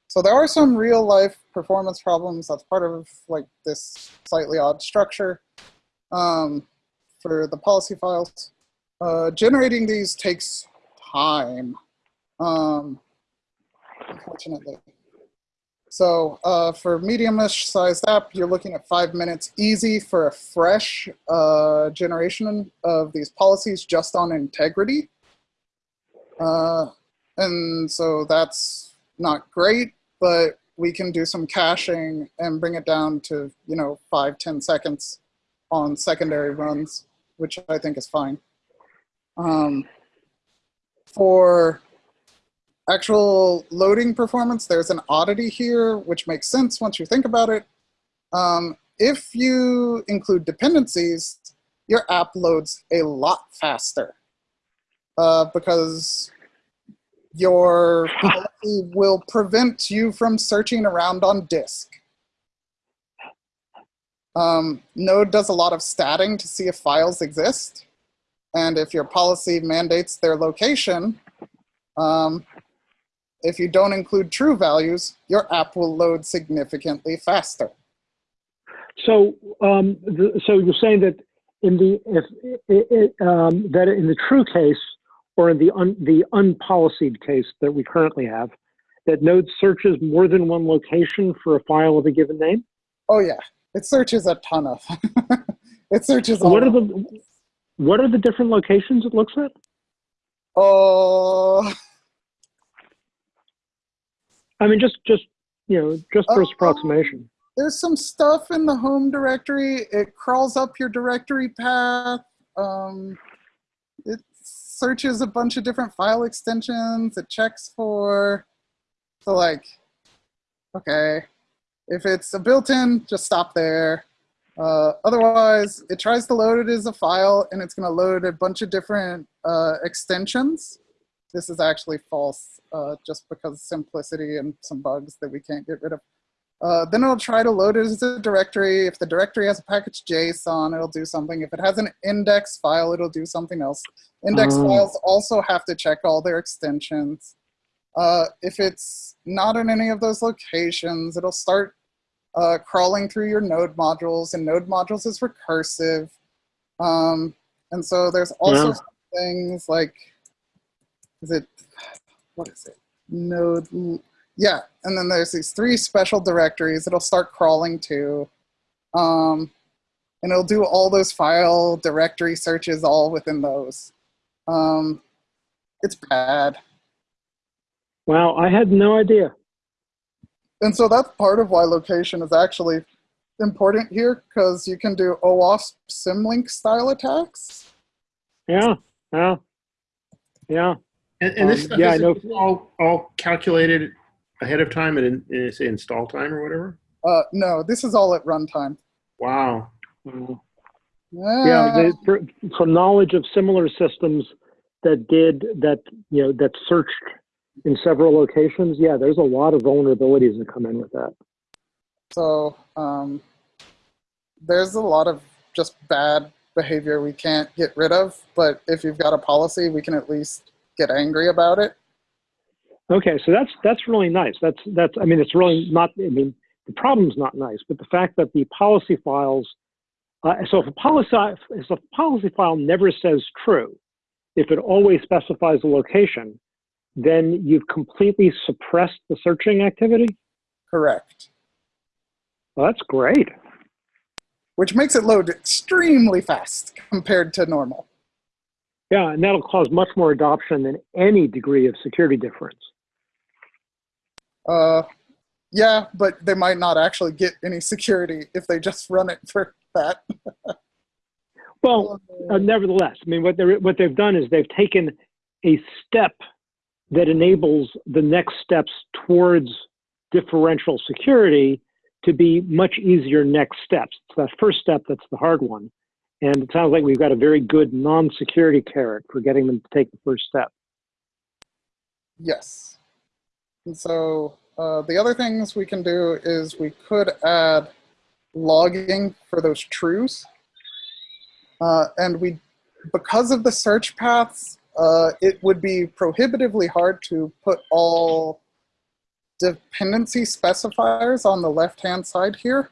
so there are some real life performance problems. That's part of like this slightly odd structure um, for the policy files. Uh, generating these takes time, um, unfortunately. So uh, for medium-ish sized app, you're looking at five minutes easy for a fresh uh, generation of these policies just on integrity. Uh, and so that's not great, but we can do some caching and bring it down to, you know, five, 10 seconds on secondary runs, which I think is fine. Um, for actual loading performance, there's an oddity here, which makes sense once you think about it. Um, if you include dependencies, your app loads a lot faster uh, because your policy will prevent you from searching around on disk. Um, Node does a lot of statting to see if files exist. And if your policy mandates their location, um, if you don't include true values, your app will load significantly faster. So, um, the, so you're saying that in the if it, it, um, that in the true case or in the un, the unpolicied case that we currently have, that Node searches more than one location for a file of a given name. Oh yeah, it searches a ton of. it searches. all What are of- the what are the different locations it looks at? Oh, I mean, just just you know, just Oh. first approximation. there's some stuff in the home directory. It crawls up your directory path. Um, it searches a bunch of different file extensions. It checks for, so like, okay, if it's a built-in, just stop there. Uh, otherwise, it tries to load it as a file, and it's going to load a bunch of different uh, extensions. This is actually false, uh, just because simplicity and some bugs that we can't get rid of. Uh, then it'll try to load it as a directory. If the directory has a package JSON, it'll do something. If it has an index file, it'll do something else. Index Oh. files also have to check all their extensions. Uh, if it's not in any of those locations, it'll start uh, crawling through your node modules, and node modules is recursive. Um, and so there's also Yeah. things like, is it, what is it? Node, yeah. And then there's these three special directories it'll start crawling to. Um, and it'll do all those file directory searches all within those. Um, it's bad. Wow, I had no idea. And so that's part of why location is actually important here because you can do OWASP symlink style attacks. Yeah, yeah, yeah. And, and this Um, stuff yeah, I know. all, all calculated ahead of time and in, in say install time or whatever. Uh, no, this is all at runtime. Wow. Mm. Yeah, Yeah, the, for, for knowledge of similar systems that did that, you know, that searched in several locations. Yeah, there's a lot of vulnerabilities that come in with that. so um, there's a lot of just bad behavior we can't get rid of. But if you've got a policy, we can at least get angry about it. Okay, so that's that's really nice. That's that's. I mean, it's really not. I mean, the problem's not nice, but the fact that the policy files. Uh, so if a policy if a policy file never says true, if it always specifies a location, then you've completely suppressed the searching activity. Correct. Well, that's great. Which makes it load extremely fast compared to normal. Yeah, and that'll cause much more adoption than any degree of security difference. Uh, yeah, but they might not actually get any security if they just run it for that. Well, uh, nevertheless, I mean, what they're what they've done is they've taken a step that enables the next steps towards differential security to be much easier next steps. It's that first step that's the hard one, and it sounds like we've got a very good non-security carrot for getting them to take the first step. Yes. And so uh, the other things we can do is we could add logging for those trues. Uh, and we, because of the search paths, uh, it would be prohibitively hard to put all dependency specifiers on the left-hand side here.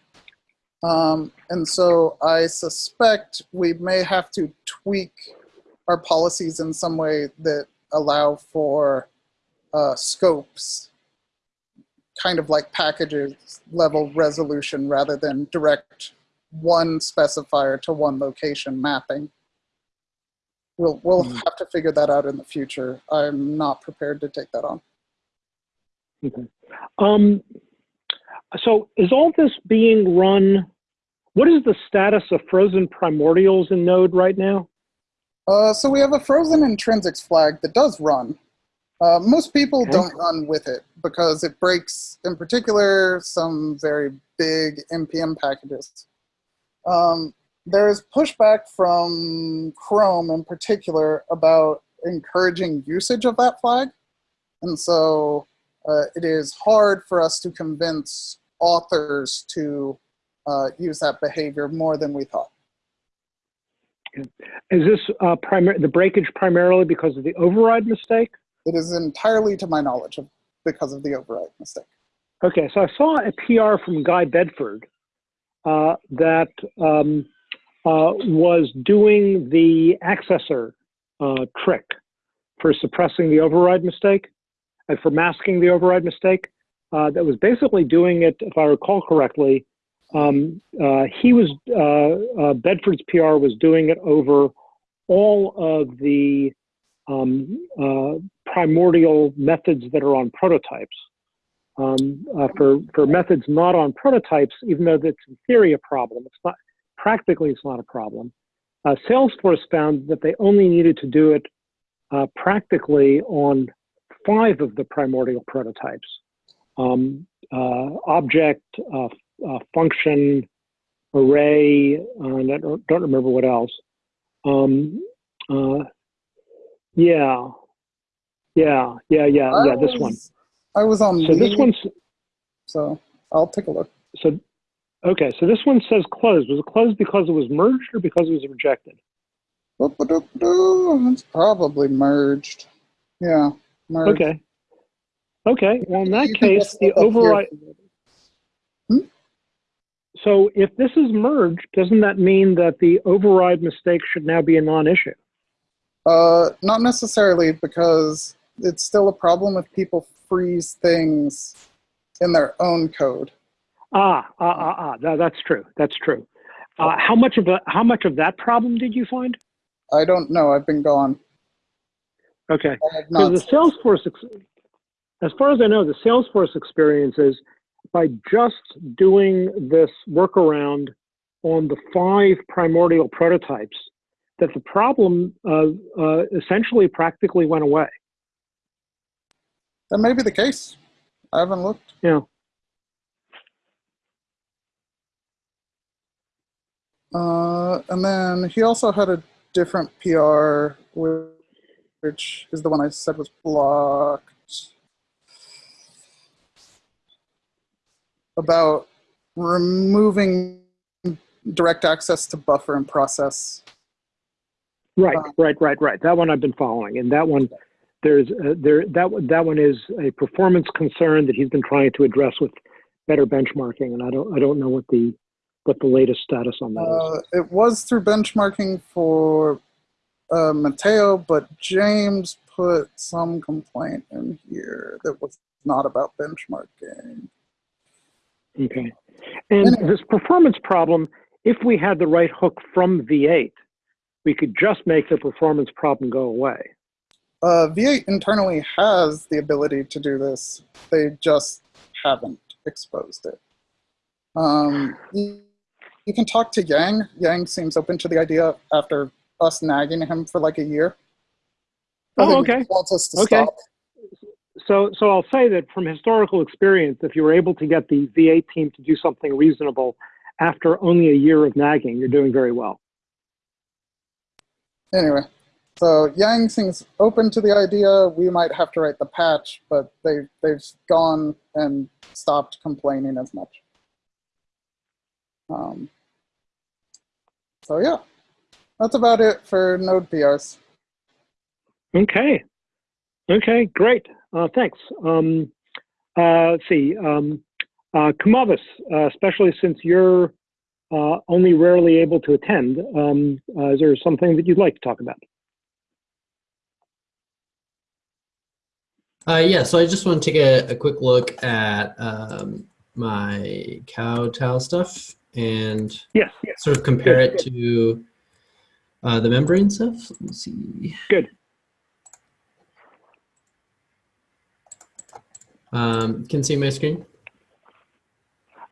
Um, and so I suspect we may have to tweak our policies in some way that allow for uh, scopes, kind of like packages level resolution rather than direct one specifier to one location mapping. We'll, we'll Hmm. have to figure that out in the future. I'm not prepared to take that on. Okay. Um, so is all this being run? What is the status of frozen primordials in Node right now? Uh, so we have a frozen intrinsics flag that does run. Uh, most people Okay. don't run with it because it breaks, in particular, some very big npm packages. Um, there's pushback from Chrome in particular about encouraging usage of that flag. And so uh, it is hard for us to convince authors to uh, use that behavior more than we thought. Is this uh, the breakage primarily because of the override mistake? It is entirely to my knowledge of because of the override mistake. Okay, so I saw a PR from Guy Bedford uh, that um, uh, was doing the accessor uh, trick for suppressing the override mistake and for masking the override mistake. Uh, that was basically doing it, if I recall correctly. Um, uh, he was uh, uh, Bedford's PR was doing it over all of the um, uh, primordial methods that are on prototypes. Um, uh, for for methods not on prototypes, even though that's in theory a problem, it's not practically it's not a problem. Uh, Salesforce found that they only needed to do it uh, practically on five of the primordial prototypes: um, uh, object, uh, uh, function, array, uh, and I don't, don't remember what else. Um, uh, yeah, yeah, yeah, yeah, I yeah. This one. I was on So this one's so I'll take a look. so okay. So this one says closed. Was it closed because it was merged or because it was rejected? It's probably merged. Yeah, merged. Okay. Okay, well, in that You case, the look up here. override. So if this is merged, doesn't that mean that the override mistake should now be a non-issue? Uh, not necessarily because it's still a problem if people freeze things in their own code. Ah, ah, ah, ah, tha- that's true, that's true. Uh, how much of a, how much of that problem did you find? I don't know. I've been gone. Okay. So the Salesforce, as far as I know, the Salesforce experience is by just doing this workaround on the five primordial prototypes, that the problem uh, uh, essentially practically went away. That may be the case. I haven't looked. Yeah. Uh, and then he also had a different PR, which is the one I said was blocked. About removing direct access to buffer and process. Right, Uh, right, right, right. That one I've been following, and that one, there's uh, there that that one is a performance concern that he's been trying to address with better benchmarking, and I don't I don't know what the what the latest status on that is. Uh, it was through benchmarking for uh, Matteo, but James put some complaint in here that was not about benchmarking. Okay. And this performance problem, if we had the right hook from V8, we could just make the performance problem go away. Uh, V8 internally has the ability to do this. They just haven't exposed it. Um, you, you can talk to Yang. Yang seems open to the idea after us nagging him for like a year. Oh, okay. He wants us to Okay. stop. So, so I'll say that from historical experience, if you were able to get the V8 team to do something reasonable after only a year of nagging, you're doing very well. Anyway, so Yang seems open to the idea. We might have to write the patch, but they they've gone and stopped complaining as much. Um, so yeah, that's about it for Node PRs. Okay. Okay, great. Uh, thanks. Um, uh, let's see. Um, uh, Kumavis, uh, especially since you're uh, only rarely able to attend, um, uh, is there something that you'd like to talk about? Uh, yeah, so I just want to take a, a quick look at um, my kowtow stuff and Yes. yes. sort of compare Good, it to uh, the membrane stuff. Let me see. Good. Um, can see my screen.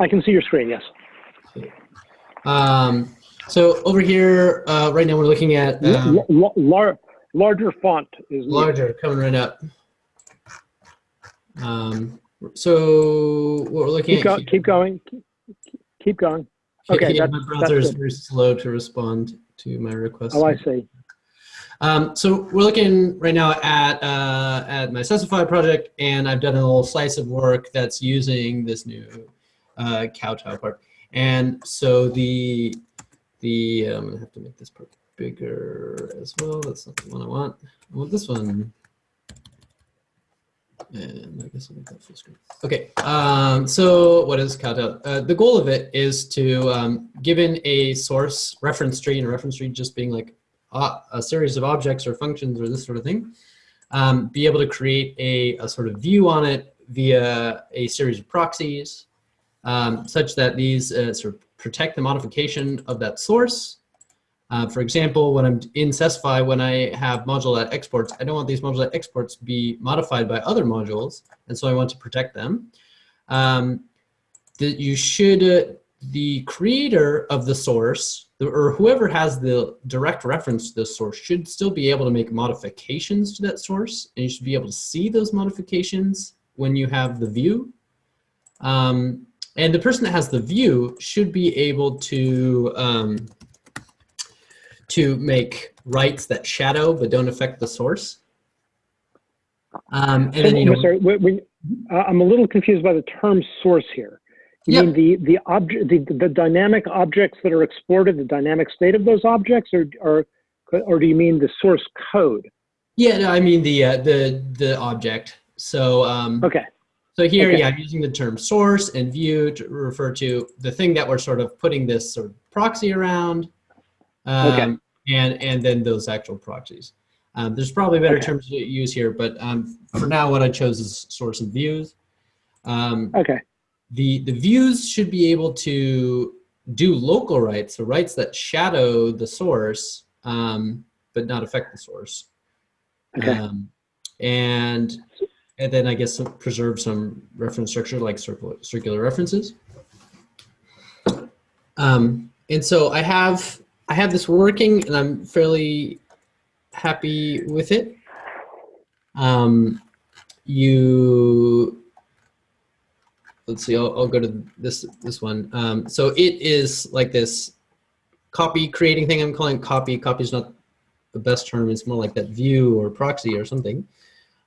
I can see your screen. Yes. Um, so over here, uh, right now we're looking at um, lar- larger font is larger coming right up. Um, so what we're looking Keep, at go- keep going. Keep, keep going. Okay, yeah, that's- my browser is very slow to respond to my request. Oh, I see. Um, so we're looking right now at uh, at my Sesify project, and I've done a little slice of work that's using this new uh, kowtow part. And so the the I'm gonna have to make this part bigger as well. That's not the one I want. I want this one. And I guess I'll make that full screen. Okay, um, so what is kowtow? Uh, the goal of it is to, um, given a source reference tree, and a reference tree just being like a series of objects or functions or this sort of thing, um, be able to create a, a sort of view on it via a series of proxies, um, such that these uh, sort of protect the modification of that source. Uh, for example, when I'm in Sesify, when I have module exports, I don't want these module exports be modified by other modules, and so I want to protect them. Um, you should, uh, the creator of the source, or whoever has the direct reference to the source should still be able to make modifications to that source, and you should be able to see those modifications when you have the view. Um, and the person that has the view should be able to um, to make writes that shadow but don't affect the source. Um, and then, you know, sorry, when, when- uh, I'm a little confused by the term source here. You Yeah. mean the the object, the, the dynamic objects that are exported, the dynamic state of those objects, or or or do you mean the source code? yeah, no, I mean the uh, the the object So um, Okay. So here, Okay. yeah, I'm using the term source and view to refer to the thing that we're sort of putting this sort of proxy around. Um, Okay. And, and then those actual proxies. Um, there's probably better Okay. terms to use here, but um, for now, what I chose is source and views. Um, Okay. The, the views should be able to do local writes, so writes that shadow the source, um, but not affect the source. Okay. Um, and and then I guess preserve some reference structure like circular, circular references. Um, and so I have I have this working, and I'm fairly happy with it. Um, you let's see. I'll, I'll go to this this one. Um, so it is like this copy creating thing. I'm calling copy. Copy is not the best term. It's more like that view or proxy or something.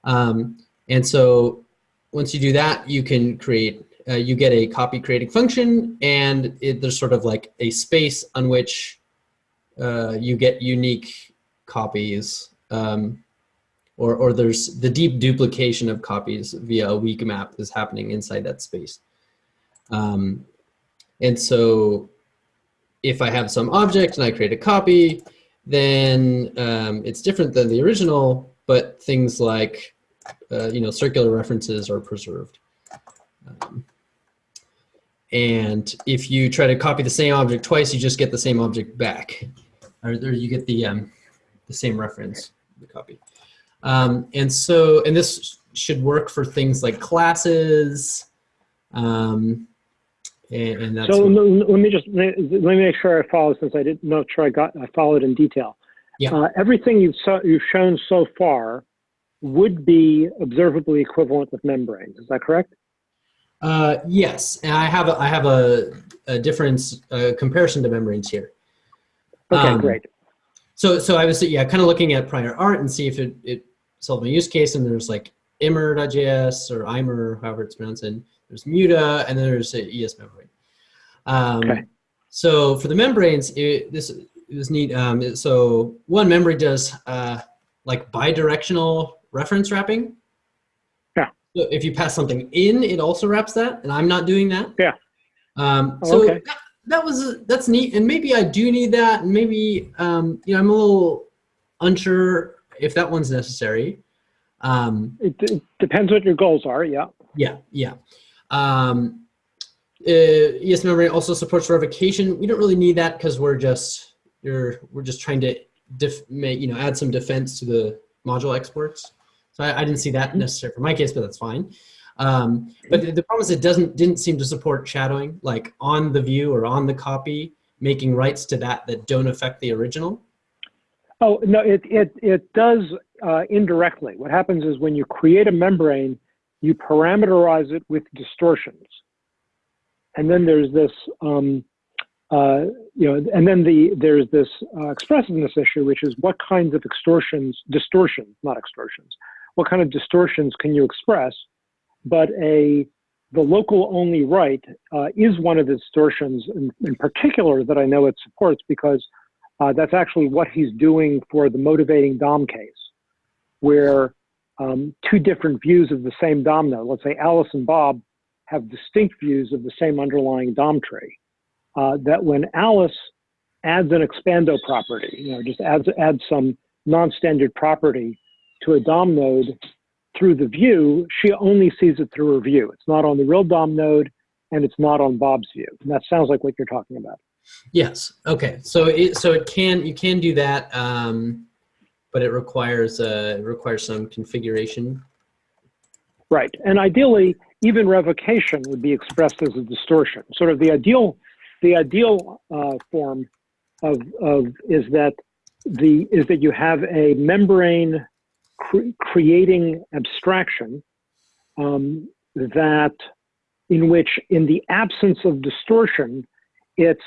Um, and so once you do that, you can create, uh, you get a copy creating function and it, there's sort of like a space on which uh, you get unique copies. Um, or, or there's the deep duplication of copies via a weak map is happening inside that space. Um, and so if I have some object and I create a copy, then um, it's different than the original, but things like, uh, you know, circular references are preserved. Um, and if you try to copy the same object twice, you just get the same object back, or there you get the um, the same reference, the copy. Um, and so, and this should work for things like classes, um, and, and that's So let me- just, let me make sure I follow since I didn't, not sure I got, I followed in detail. Yeah. Uh, everything you've, so, you've shown so far would be observably equivalent with membranes. Is that correct? Uh, yes, and I have a, I have a, a difference uh, comparison to membranes here. Okay, Um, great. So so I was yeah kind of looking at prior art and see if it it solved my use case and there's like immer.js or Imer however it's pronounced and there's Muta and then there's ES membrane. Um, Okay. So for the membranes, it, this it was neat. Um, it- so one membrane does uh, like bidirectional reference wrapping. Yeah. So if you pass something in, it also wraps that, and I'm not doing that. Yeah. Um, Oh, so okay. that, that was that's neat, and maybe I do need that, and maybe um, you know I'm a little unsure if that one's necessary. Um, It, depends what your goals are, yeah. yeah, yeah. Um, uh, ES membrane also supports revocation. We don't really need that because we're just you're we're just trying to def, make, you know add some defense to the module exports. So I, I didn't see that necessary for my case, but that's fine. Um, but the, the problem is it doesn't didn't seem to support shadowing like on the view or on the copy, making writes to that that don't affect the original. Oh, no, it, it, it does uh, indirectly. What happens is when you create a membrane, you parameterize it with distortions. And then there's this, um, uh, you know, and then the there's this uh, expressiveness issue, which is what kinds of extortions, distortions, not extortions, what kind of distortions can you express? But a the local only write uh, is one of the distortions in, in particular that I know it supports because uh, that's actually what he's doing for the motivating DOM case, where um, two different views of the same DOM node, let's say Alice and Bob, have distinct views of the same underlying DOM tree. Uh, that when Alice adds an expando property, you know, just adds, adds some non-standard property to a DOM node through the view, she only sees it through her view. It's not on the real DOM node, and it's not on Bob's view. And that sounds like what you're talking about. Yes. Okay. So it so it can you can do that, um, but it requires uh, it requires some configuration. Right. And ideally, even revocation would be expressed as a distortion. Sort of the ideal, the ideal uh, form of, of is that the is that you have a membrane cre- creating abstraction um, that in which, in the absence of distortion, it's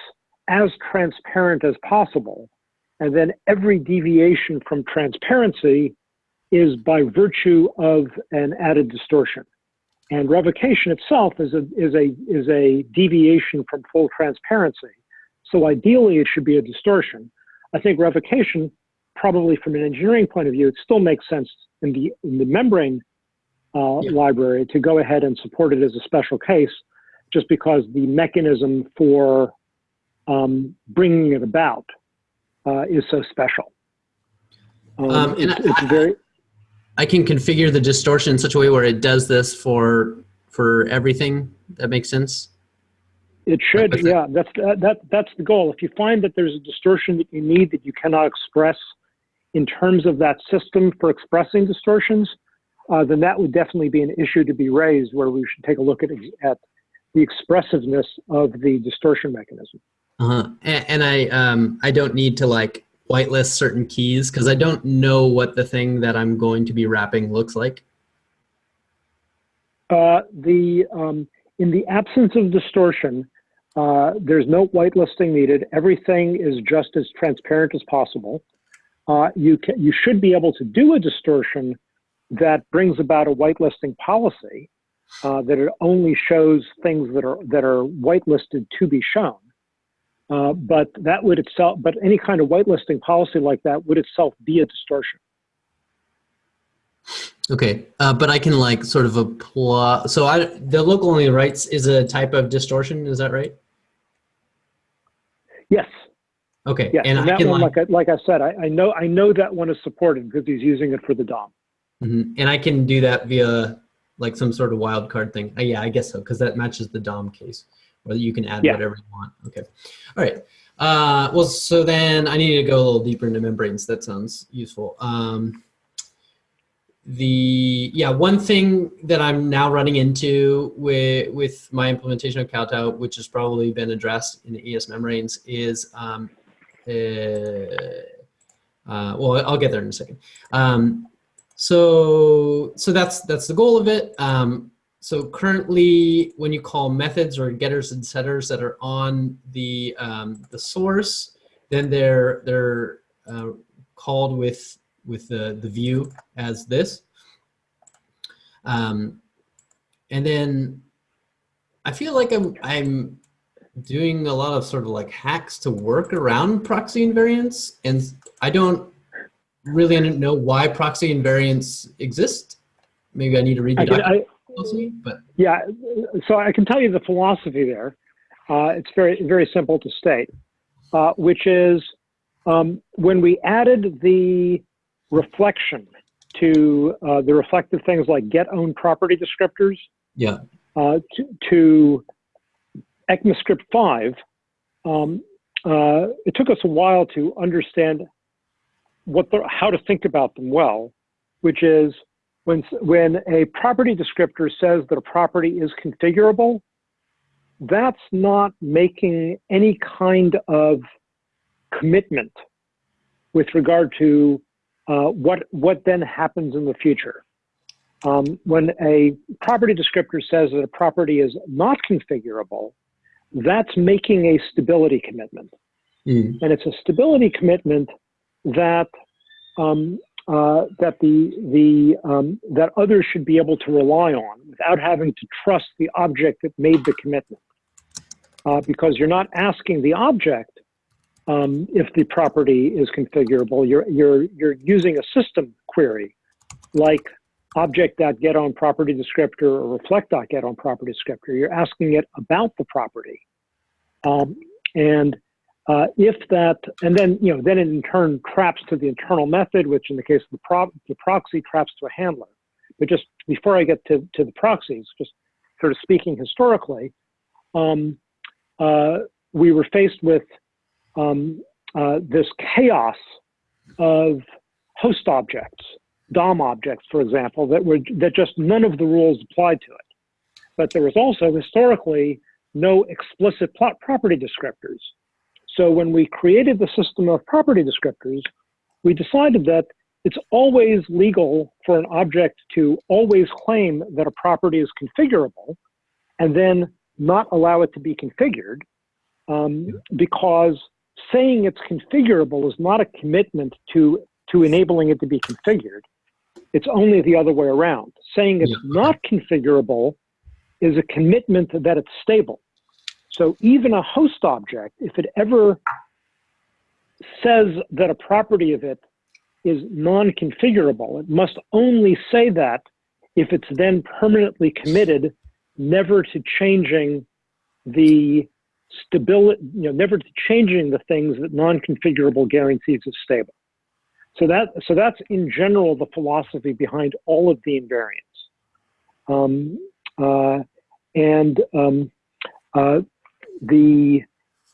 as transparent as possible, and then every deviation from transparency is by virtue of an added distortion. And revocation itself is a, is a, is a deviation from full transparency. So ideally, it should be a distortion. I think revocation, probably from an engineering point of view, it still makes sense in the, in the membrane uh, Yeah. library to go ahead and support it as a special case, just because the mechanism for um, bringing it about uh, is so special. Um, Um, and it's, I- very I can configure the distortion in such a way where it does this for for everything. That makes sense. It should, it. yeah. That's that, that. That's the goal. If you find that there's a distortion that you need that you cannot express in terms of that system for expressing distortions, uh, then that would definitely be an issue to be raised where we should take a look at at the expressiveness of the distortion mechanism. Uh-huh. And, and I um I don't need to like whitelist certain keys because I don't know what the thing that I'm going to be wrapping looks like. Uh, the um, in the absence of distortion, uh, there's no whitelisting needed. Everything is just as transparent as possible. Uh, you can, you should be able to do a distortion that brings about a whitelisting policy uh, that it only shows things that are that are whitelisted to be shown. Uh, but that would itself, but any kind of whitelisting policy like that would itself be a distortion. Okay, uh, but I can like sort of apply. So I the local only rights is a type of distortion. Is that right? Yes. Okay, Yeah, and and, I that can one, like, like I, like I said, I, I know I know that one is supported because he's using it for the DOM. mhm. and I can do that via like some sort of wildcard thing. Uh, yeah, I guess so because that matches the DOM case, where you can add Yeah. whatever you want. Okay, all right. Uh, well, so then I need to go a little deeper into membranes. That sounds useful. Um, the yeah one thing that i'm now running into with with my implementation of kowtow which has probably been addressed in the es membranes is um uh, uh, well i'll get there in a second um so so that's that's the goal of it um so currently when you call methods or getters and setters that are on the um, the source then they're they're uh, called with with the, the view as this. Um, and then I feel like I'm, I'm doing a lot of sort of like hacks to work around proxy invariants. And I don't really know why proxy invariants exist. Maybe I need to read the I closely, but yeah, so I can tell you the philosophy there. Uh, it's very very simple to state, uh, which is um, when we added the reflection to uh, the reflective things like get own property descriptors yeah. uh, to, to ECMAScript 5, um, uh, it took us a while to understand what the, how to think about them well, which is when, when a property descriptor says that a property is configurable, that's not making any kind of commitment with regard to uh, what, what then happens in the future. Um, when a property descriptor says that a property is not configurable, that's making a stability commitment. Mm. And it's a stability commitment that um, uh, that the the um, that others should be able to rely on without having to trust the object that made the commitment, uh, because you're not asking the object um, if the property is configurable. You're you're you're using a system query like object.get own property descriptor or reflect.get own property descriptor. You're asking it about the property. Um, and uh, if that, and then, you know, then in turn traps to the internal method, which in the case of the, pro the proxy traps to a handler. But just before I get to, to the proxies, just sort of speaking historically, um, uh, we were faced with um, uh, this chaos of host objects, DOM objects, for example, that were that just none of the rules applied to it. But there was also historically no explicit plot property descriptors. So when we created the system of property descriptors, we decided that it's always legal for an object to always claim that a property is configurable and then not allow it to be configured um, because saying it's configurable is not a commitment to, to enabling it to be configured. It's only the other way around. Saying it's Yeah. not configurable is a commitment that it's stable. So even a host object, if it ever says that a property of it is non-configurable, it must only say that if it's then permanently committed never to changing the stability, you know, never to changing the things that non-configurable guarantees as stable. So that so that's in general the philosophy behind all of the invariants. Um, uh, and um, uh, the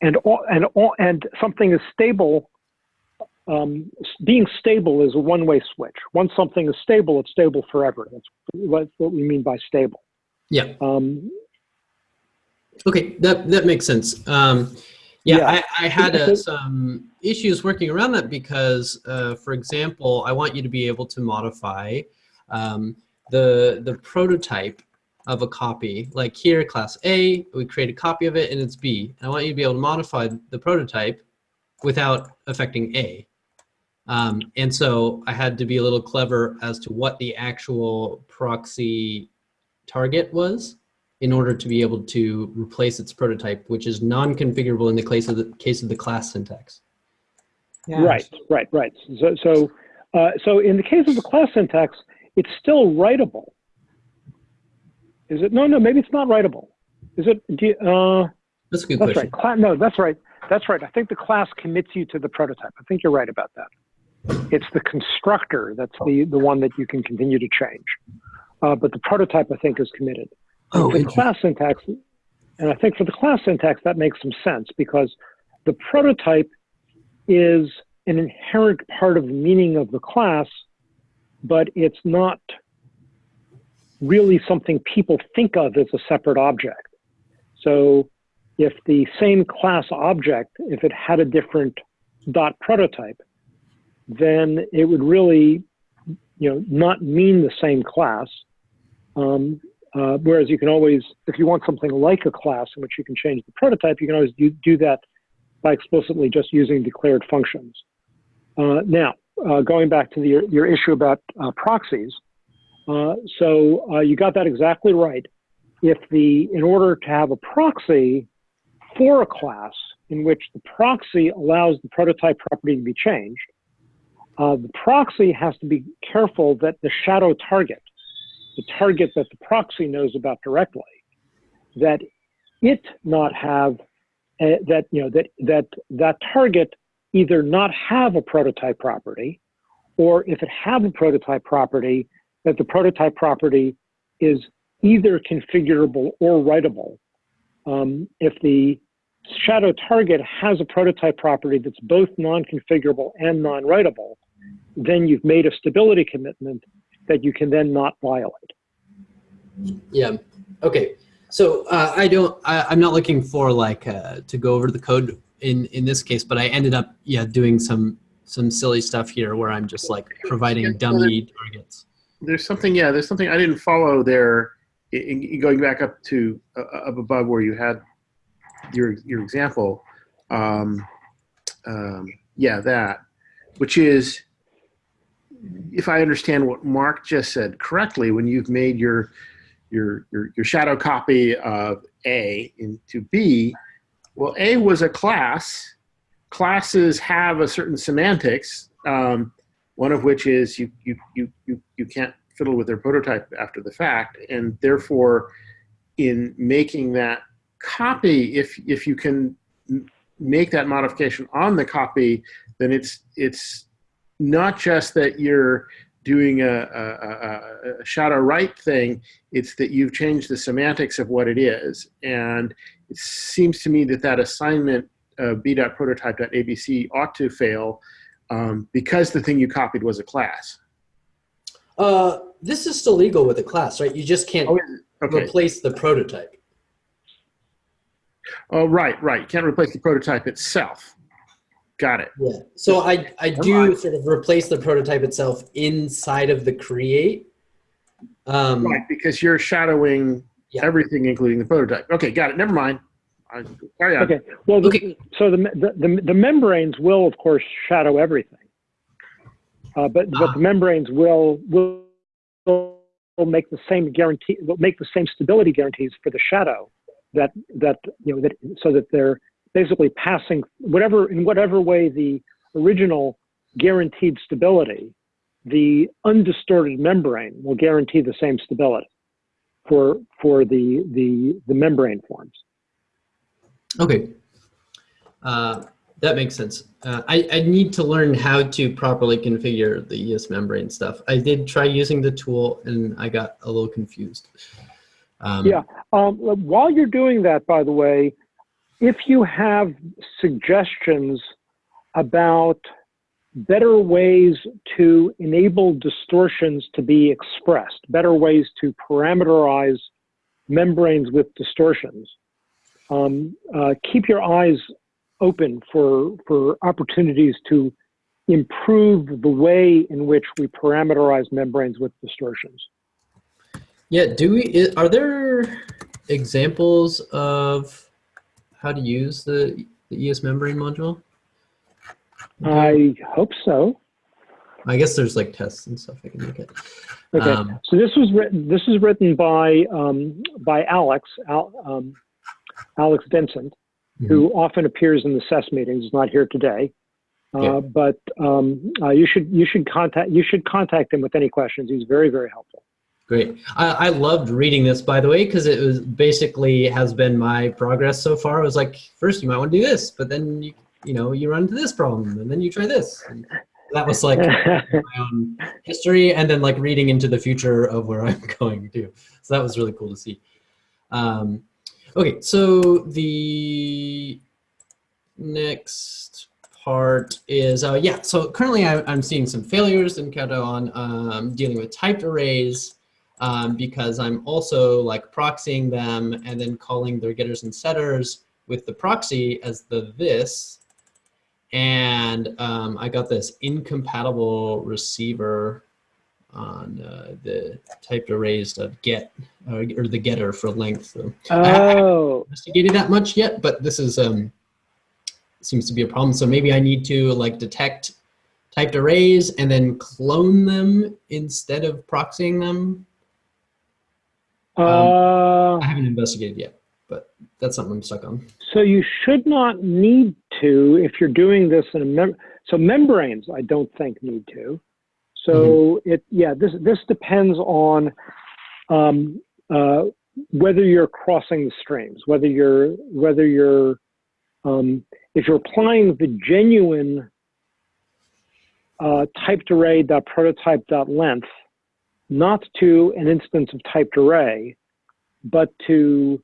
and all, and all, and something is stable. Um, being stable is a one-way switch. Once something is stable, it's stable forever. That's what, what we mean by stable. Yeah. Um, Okay, that that makes sense. Um, yeah, Yeah. I, I had uh, some issues working around that because, uh, for example, I want you to be able to modify um, the the prototype of a copy. Like here, class A, we create a copy of it, and it's B. And I want you to be able to modify the prototype without affecting A. Um, and so I had to be a little clever as to what the actual proxy target was in order to be able to replace its prototype, which is non-configurable in the case of the case of the class syntax. Right, right, right. So, so, uh, so in the case of the class syntax, it's still writable. Is it? No, no, maybe it's not writable. Is it? Do you, uh, That's a good that's question. right. Cla- no, that's right. That's right. I think the class commits you to the prototype. I think you're right about that. It's the constructor that's the the one that you can continue to change. Uh, but the prototype, I think, is committed. Oh, the class syntax, and I think for the class syntax that makes some sense because the prototype is an inherent part of the meaning of the class, but it's not really something people think of as a separate object. So if the same class object, if it had a different dot prototype, then it would really, you know, not mean the same class. Um, uh, whereas you can always, if you want something like a class in which you can change the prototype, you can always do, do that by explicitly just using declared functions. Uh, now, uh, going back to the, your, issue about uh, proxies, uh, so uh, you got that exactly right. If the, in order to have a proxy for a class in which the proxy allows the prototype property to be changed, uh, the proxy has to be careful that the shadow target, the target that the proxy knows about directly, that it not have uh, that you know that that that target either not have a prototype property, or if it have a prototype property, that the prototype property is either configurable or writable. Um, if the shadow target has a prototype property that's both non-configurable and non-writable, then you've made a stability commitment that you can then not violate. Yeah. Okay. So uh, I don't. I, I'm not looking for like uh, to go over the code in in this case, but I ended up yeah doing some some silly stuff here where I'm just like providing dummy targets. There's something, yeah, there's something I didn't follow there. In, in going back up to uh, up above where you had your your example. Um, um, yeah, that, which is, if I understand what Mark just said correctly, when you've made your your your, your shadow copy of A into B, well, A was a class. Classes have a certain semantics. Um, one of which is you you you you, you can't fiddle with their prototype after the fact and therefore in making that copy if if you can make that modification on the copy then it's it's not just that you're doing a, a, a, a shadow write thing it's that you've changed the semantics of what it is. And it seems to me that that assignment uh, b.prototype.abc ought to fail um, because the thing you copied was a class. Uh, this is still legal with a class, right? You just can't Oh, Okay. replace the prototype. Oh, right, right. You can't replace the prototype itself. Got it. Yeah. So I I do sort of replace the prototype itself inside of the create. Um, Right, because you're shadowing Yeah. everything, including the prototype. Okay, got it. Never mind. I, carry on. Okay. Well, the, Okay. so the, the the the membranes will of course shadow everything, uh, but but Ah. the membranes will will will make the same guarantee will make the same stability guarantees for the shadow that that you know that so that they're basically passing whatever in whatever way the original guaranteed stability the undistorted membrane will guarantee the same stability for for the the the membrane forms. Okay. Uh, that makes sense. Uh, I, I need to learn how to properly configure the ES membrane stuff. I did try using the tool and I got a little confused. Um, Yeah. Um, while you're doing that, by the way, if you have suggestions about better ways to enable distortions to be expressed, better ways to parameterize membranes with distortions, um, uh, keep your eyes open for, for opportunities to improve the way in which we parameterize membranes with distortions. Yeah, do we, are there examples of how to use the, the ES membrane module? I hope so. I guess there's like tests and stuff I can look at. Okay, Um, so this was written. This is written by um, by Alex Al, um, Alex Vincent, who often appears in the SES meetings. is not here today, uh, Yeah. but um, uh, you should you should contact you should contact him with any questions. He's very very helpful. Great. I, I loved reading this, by the way, because it was basically has been my progress so far. It was like, first you might want to do this, but then you, you know, you run into this problem, and then you try this. And that was like my own history, and then like reading into the future of where I'm going to. So that was really cool to see. Um, okay, so the next part is, uh, yeah, so currently I, I'm seeing some failures in Kata on um, dealing with typed arrays um, because I'm also like proxying them and then calling their getters and setters with the proxy as the this. And um, I got this incompatible receiver on uh, the typed arrays of get uh, or the getter for length. So oh, I haven't investigated that much yet, but this is um, seems to be a problem. So maybe I need to like detect typed arrays and then clone them instead of proxying them. uh, I haven't investigated yet, but that's something I'm stuck on. so you should not need to if you're doing this in a mem- so membranes. I don't think need to. So it yeah this this depends on um, uh, whether you're crossing the streams, whether you're whether you're um, if you're applying the genuine uh, typed array dot prototype dot length not to an instance of typed array, but to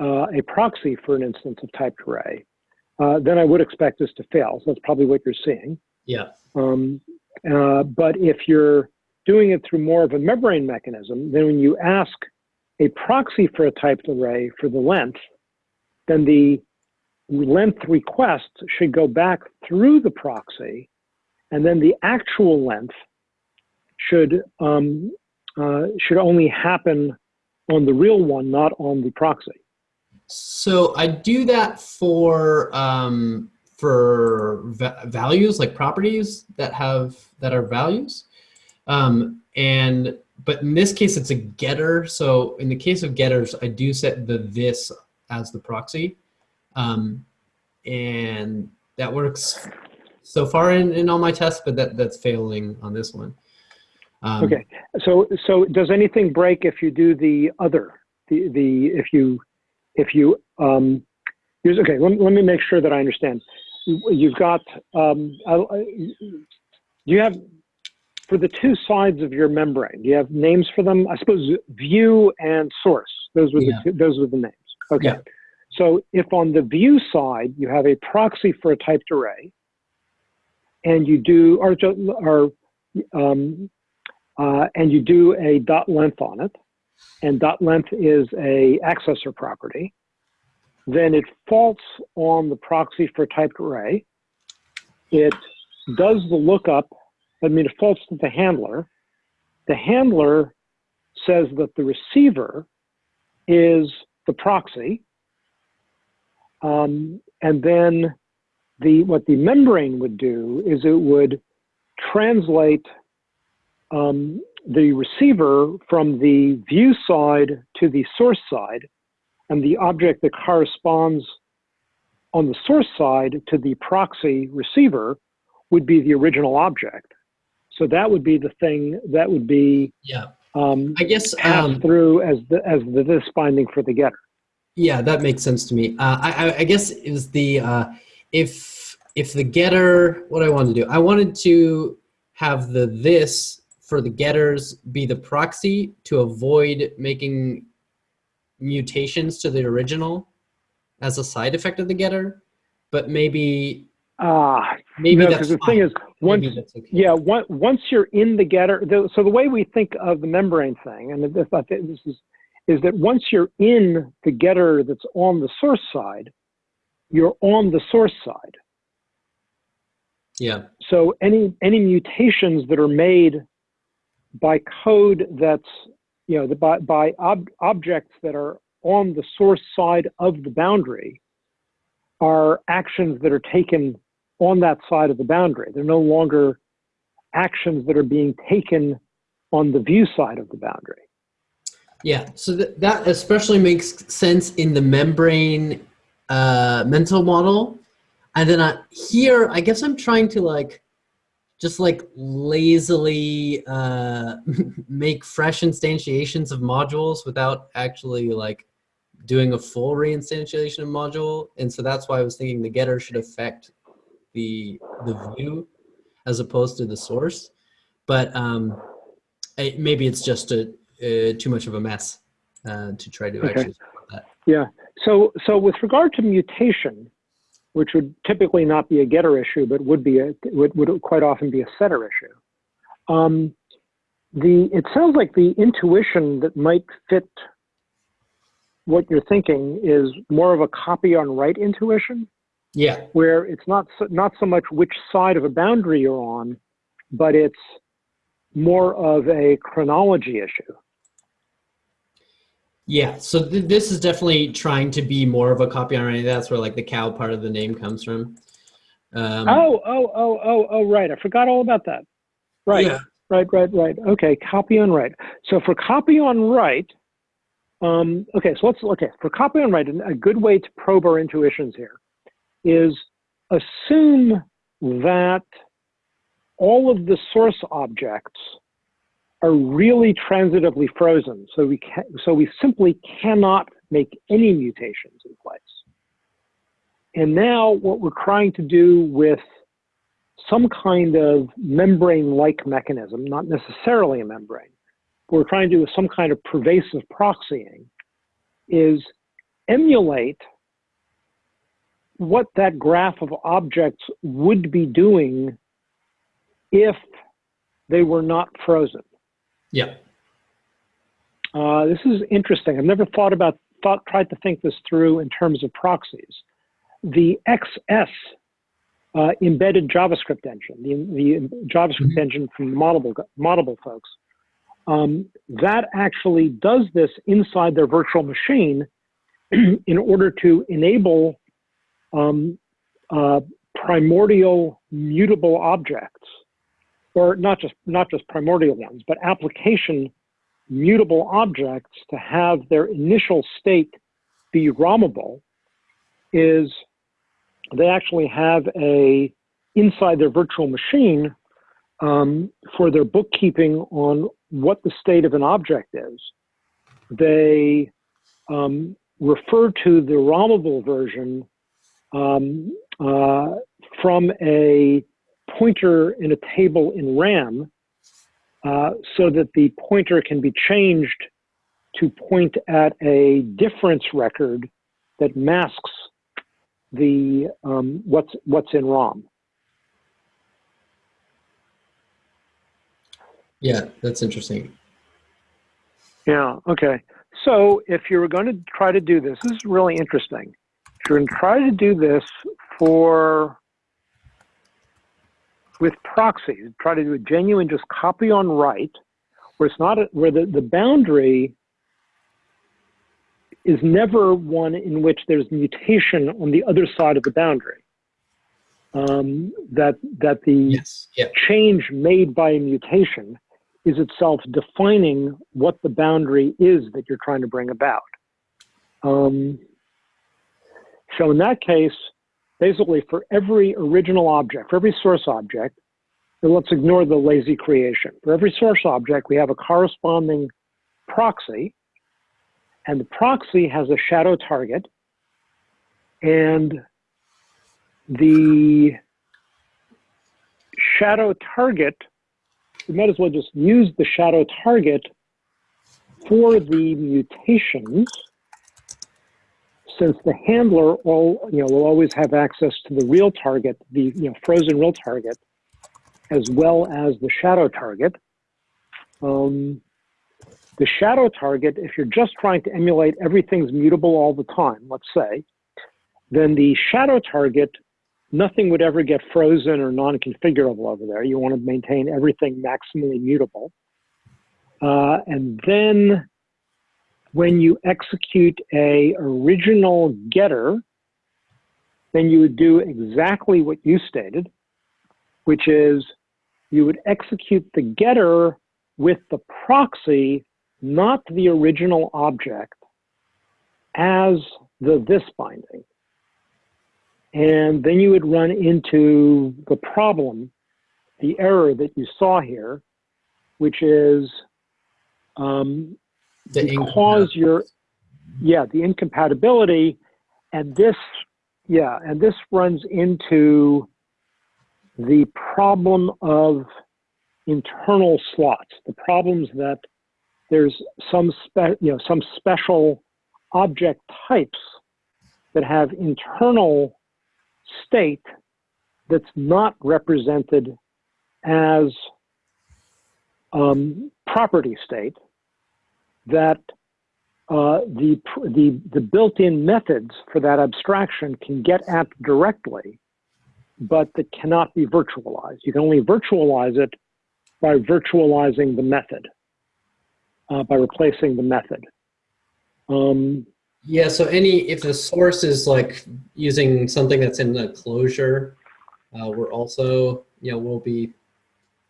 uh, a proxy for an instance of typed array, uh, then I would expect this to fail. So that's probably what you're seeing. Yeah. Um, uh, but if you're doing it through more of a membrane mechanism, then when you ask a proxy for a typed array for the length, then the length request should go back through the proxy, and then the actual length should um, uh, should only happen on the real one, not on the proxy. So I do that for um, for va values like properties that have that are values, um, and but in this case it's a getter. So in the case of getters, I do set the this as the proxy, um, and that works so far in, in all my tests, but that that's failing on this one. Um, Okay. So, so does anything break if you do the other, the, the, if you, if you, um, here's, okay, let, let me make sure that I understand. You- You've got, um, I, you have, for the two sides of your membrane, do you have names for them? I suppose view and source, those were Yeah. the, two- those were the names. Okay. Yeah. So if on the view side, you have a proxy for a typed array, and you do, or, or um, uh, and you do a dot length on it, and dot length is a accessor property, then it faults on the proxy for typed array. It does the lookup, I mean, it faults to the handler. The handler says that the receiver is the proxy, um, and then the what the membrane would do is it would translate um, the receiver from the view side to the source side, and the object that corresponds on the source side to the proxy receiver would be the original object. So that would be the thing that would be Yeah. um, I guess passed um, through as the as the this binding for the getter. Yeah, that makes sense to me. Uh, I, I, I guess is the uh, if if the getter what I wanted to do. I wanted to have the this for the getters be the proxy to avoid making mutations to the original as a side effect of the getter. But maybe Ah, maybe no, that's the fine. thing is, once okay. yeah, one, once you're in the getter, the, so the way we think of the membrane thing, and this, I think this is, is that once you're in the getter that's on the source side, you're on the source side. yeah. So any any mutations that are made by code that's you know the, by by ob, objects that are on the source side of the boundary are actions that are taken on that side of the boundary. They're no longer actions that are being taken on the view side of the boundary. Yeah, so th- that especially makes sense in the membrane uh, mental model. And then I, here, I guess I'm trying to like, just like lazily uh, make fresh instantiations of modules without actually like doing a full reinstantiation of module. And so that's why I was thinking the getter should affect the the view as opposed to the source. But um, I, maybe it's just a, uh, too much of a mess uh, to try to Okay. actually. Yeah. So so with regard to mutation, which would typically not be a getter issue, but would be a would, would quite often be a setter issue. Um, the it sounds like the intuition that might fit what you're thinking is more of a copy on write intuition, Yeah, where it's not so, not so much which side of a boundary you're on, but it's more of a chronology issue. Yeah. So th- this is definitely trying to be more of a copy on writing. That's where like the cow part of the name comes from. Um, oh, oh, oh, oh, oh, right. I forgot all about that. Right. Yeah. Right, right, right. Okay, copy on write. So for copy on write, um, okay, so let's, okay, for copy on write, a good way to probe our intuitions here is assume that all of the source objects are really transitively frozen. So we can, so we simply cannot make any mutations in place. And now what we're trying to do with some kind of membrane-like mechanism, not necessarily a membrane, what we're trying to do with some kind of pervasive proxying, is emulate what that graph of objects would be doing if they were not frozen. Yeah. Uh, this is interesting. I've never thought about, thought, tried to think this through in terms of proxies. The XS uh, embedded JavaScript engine, the, the JavaScript Mhm. engine from the Moddable, Moddable folks, um, that actually does this inside their virtual machine in order to enable um, uh, primordial mutable objects, or not just not just primordial ones, but application mutable objects to have their initial state be ROMable is they actually have a inside their virtual machine um, for their bookkeeping on what the state of an object is. They um, refer to the ROMable version um, uh, from a pointer in a table in RAM uh, so that the pointer can be changed to point at a difference record that masks the um, what's what's in ROM. Yeah, that's interesting. Yeah. Okay. So if you're going to try to do this, this is really interesting. If you're going to try to do this for with proxies, try to do a genuine just copy on write, where it's not a, where the, the boundary is never one in which there's mutation on the other side of the boundary. Um, that that the Yes. Yeah. change made by a mutation is itself defining what the boundary is that you're trying to bring about. Um, so in that case, basically for every original object, for every source object, and let's ignore the lazy creation. For every source object, we have a corresponding proxy, and the proxy has a shadow target, and the shadow target, we might as well just use the shadow target for the mutations, since the handler all, you know, will always have access to the real target, the you know, frozen real target, as well as the shadow target. Um, the shadow target, if you're just trying to emulate everything's mutable all the time, let's say, then the shadow target, nothing would ever get frozen or non-configurable over there. You want to maintain everything maximally mutable. Uh, and then when you execute a original getter, then you would do exactly what you stated, which is you would execute the getter with the proxy, not the original object, as the this binding. And then you would run into the problem, the error that you saw here, which is um, The because you're, yeah, the incompatibility, and this, yeah, and this runs into the problem of internal slots, the problems that there's some spe, you know, some special object types that have internal state that's not represented as um, property state that uh, the, the, the built-in methods for that abstraction can get at directly, but that cannot be virtualized. You can only virtualize it by virtualizing the method, uh, by replacing the method. Um, Yeah, so any, if the source is like using something that's in the closure, uh, we're also, you know, we'll be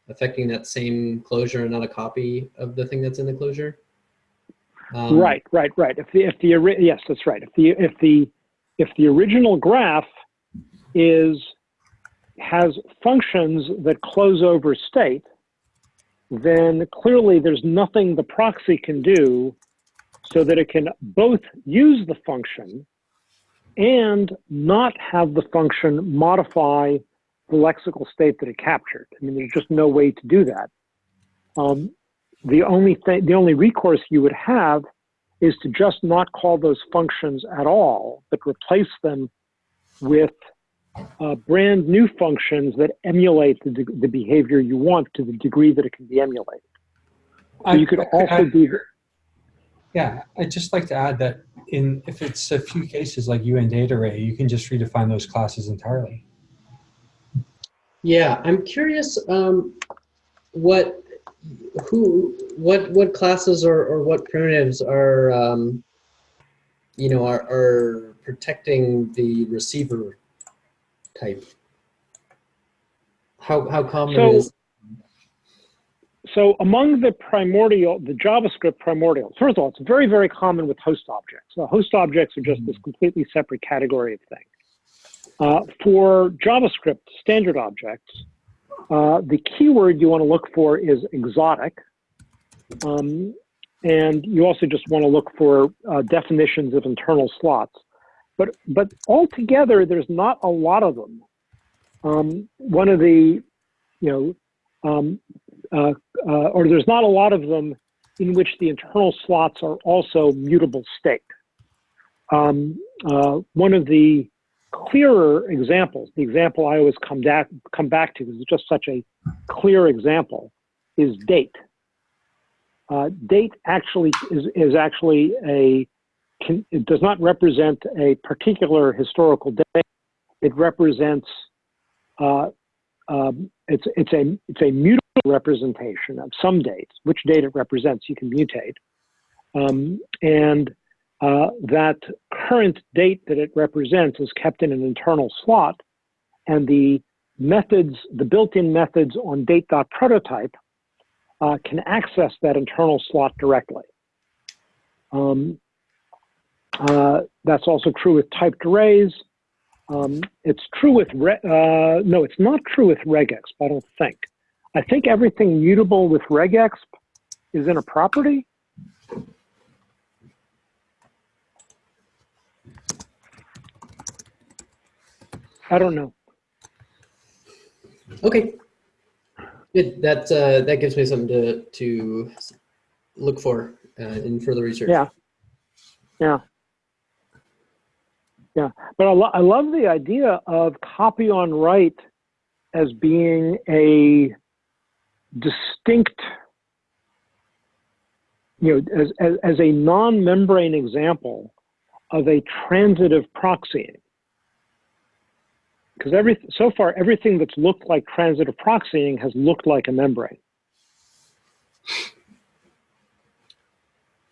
affecting that same closure and not a copy of the thing that's in the closure. Um, Right, right, right. If the if the yes, that's right. If the if the if the original graph is has functions that close over state, then clearly there's nothing the proxy can do so that it can both use the function and not have the function modify the lexical state that it captured. I mean, there's just no way to do that. Um, the only thing, the only recourse you would have is to just not call those functions at all, but replace them with uh, brand new functions that emulate the, de- the behavior you want to the degree that it can be emulated. So you could also add- do the, Yeah, I'd just like to add that in if it's a few cases like Uint8Array, you can just redefine those classes entirely. Yeah, I'm curious um, what who what what classes or, or what primitives are um, you know are, are protecting the receiver type. How how common So- is So among the primordial, the JavaScript primordials, first of all, it's very, very common with host objects. So host objects are just this completely separate category of thing. Uh, for JavaScript standard objects, uh, the keyword you want to look for is exotic. Um, and you also just want to look for uh, definitions of internal slots. But, but altogether, there's not a lot of them. Um, one of the, you know, um, uh, uh, or there's not a lot of them in which the internal slots are also mutable state. Um, uh, one of the clearer examples, the example I always come back, come back to, is just such a clear example, is date. Uh, date actually is, is actually a, can, it does not represent a particular historical date. It represents, uh, um, it's, it's, a, it's a mutable representation of some dates, which date it represents, you can mutate. Um, and uh, that current date that it represents is kept in an internal slot, and the methods, the built-in methods on date.prototype uh, can access that internal slot directly. Um, uh, that's also true with typed arrays. Um, it's true with, uh, no, it's not true with regex, I don't think. I think everything mutable with regex is in a property. I don't know. Okay. Good. That uh, that gives me something to to look for uh, in further research. Yeah. Yeah. Yeah. But I, lo- I love the idea of copy on write as being a distinct, you know, as, as, as a non membrane example of a transitive proxying. Because every, so far, everything that's looked like transitive proxying has looked like a membrane.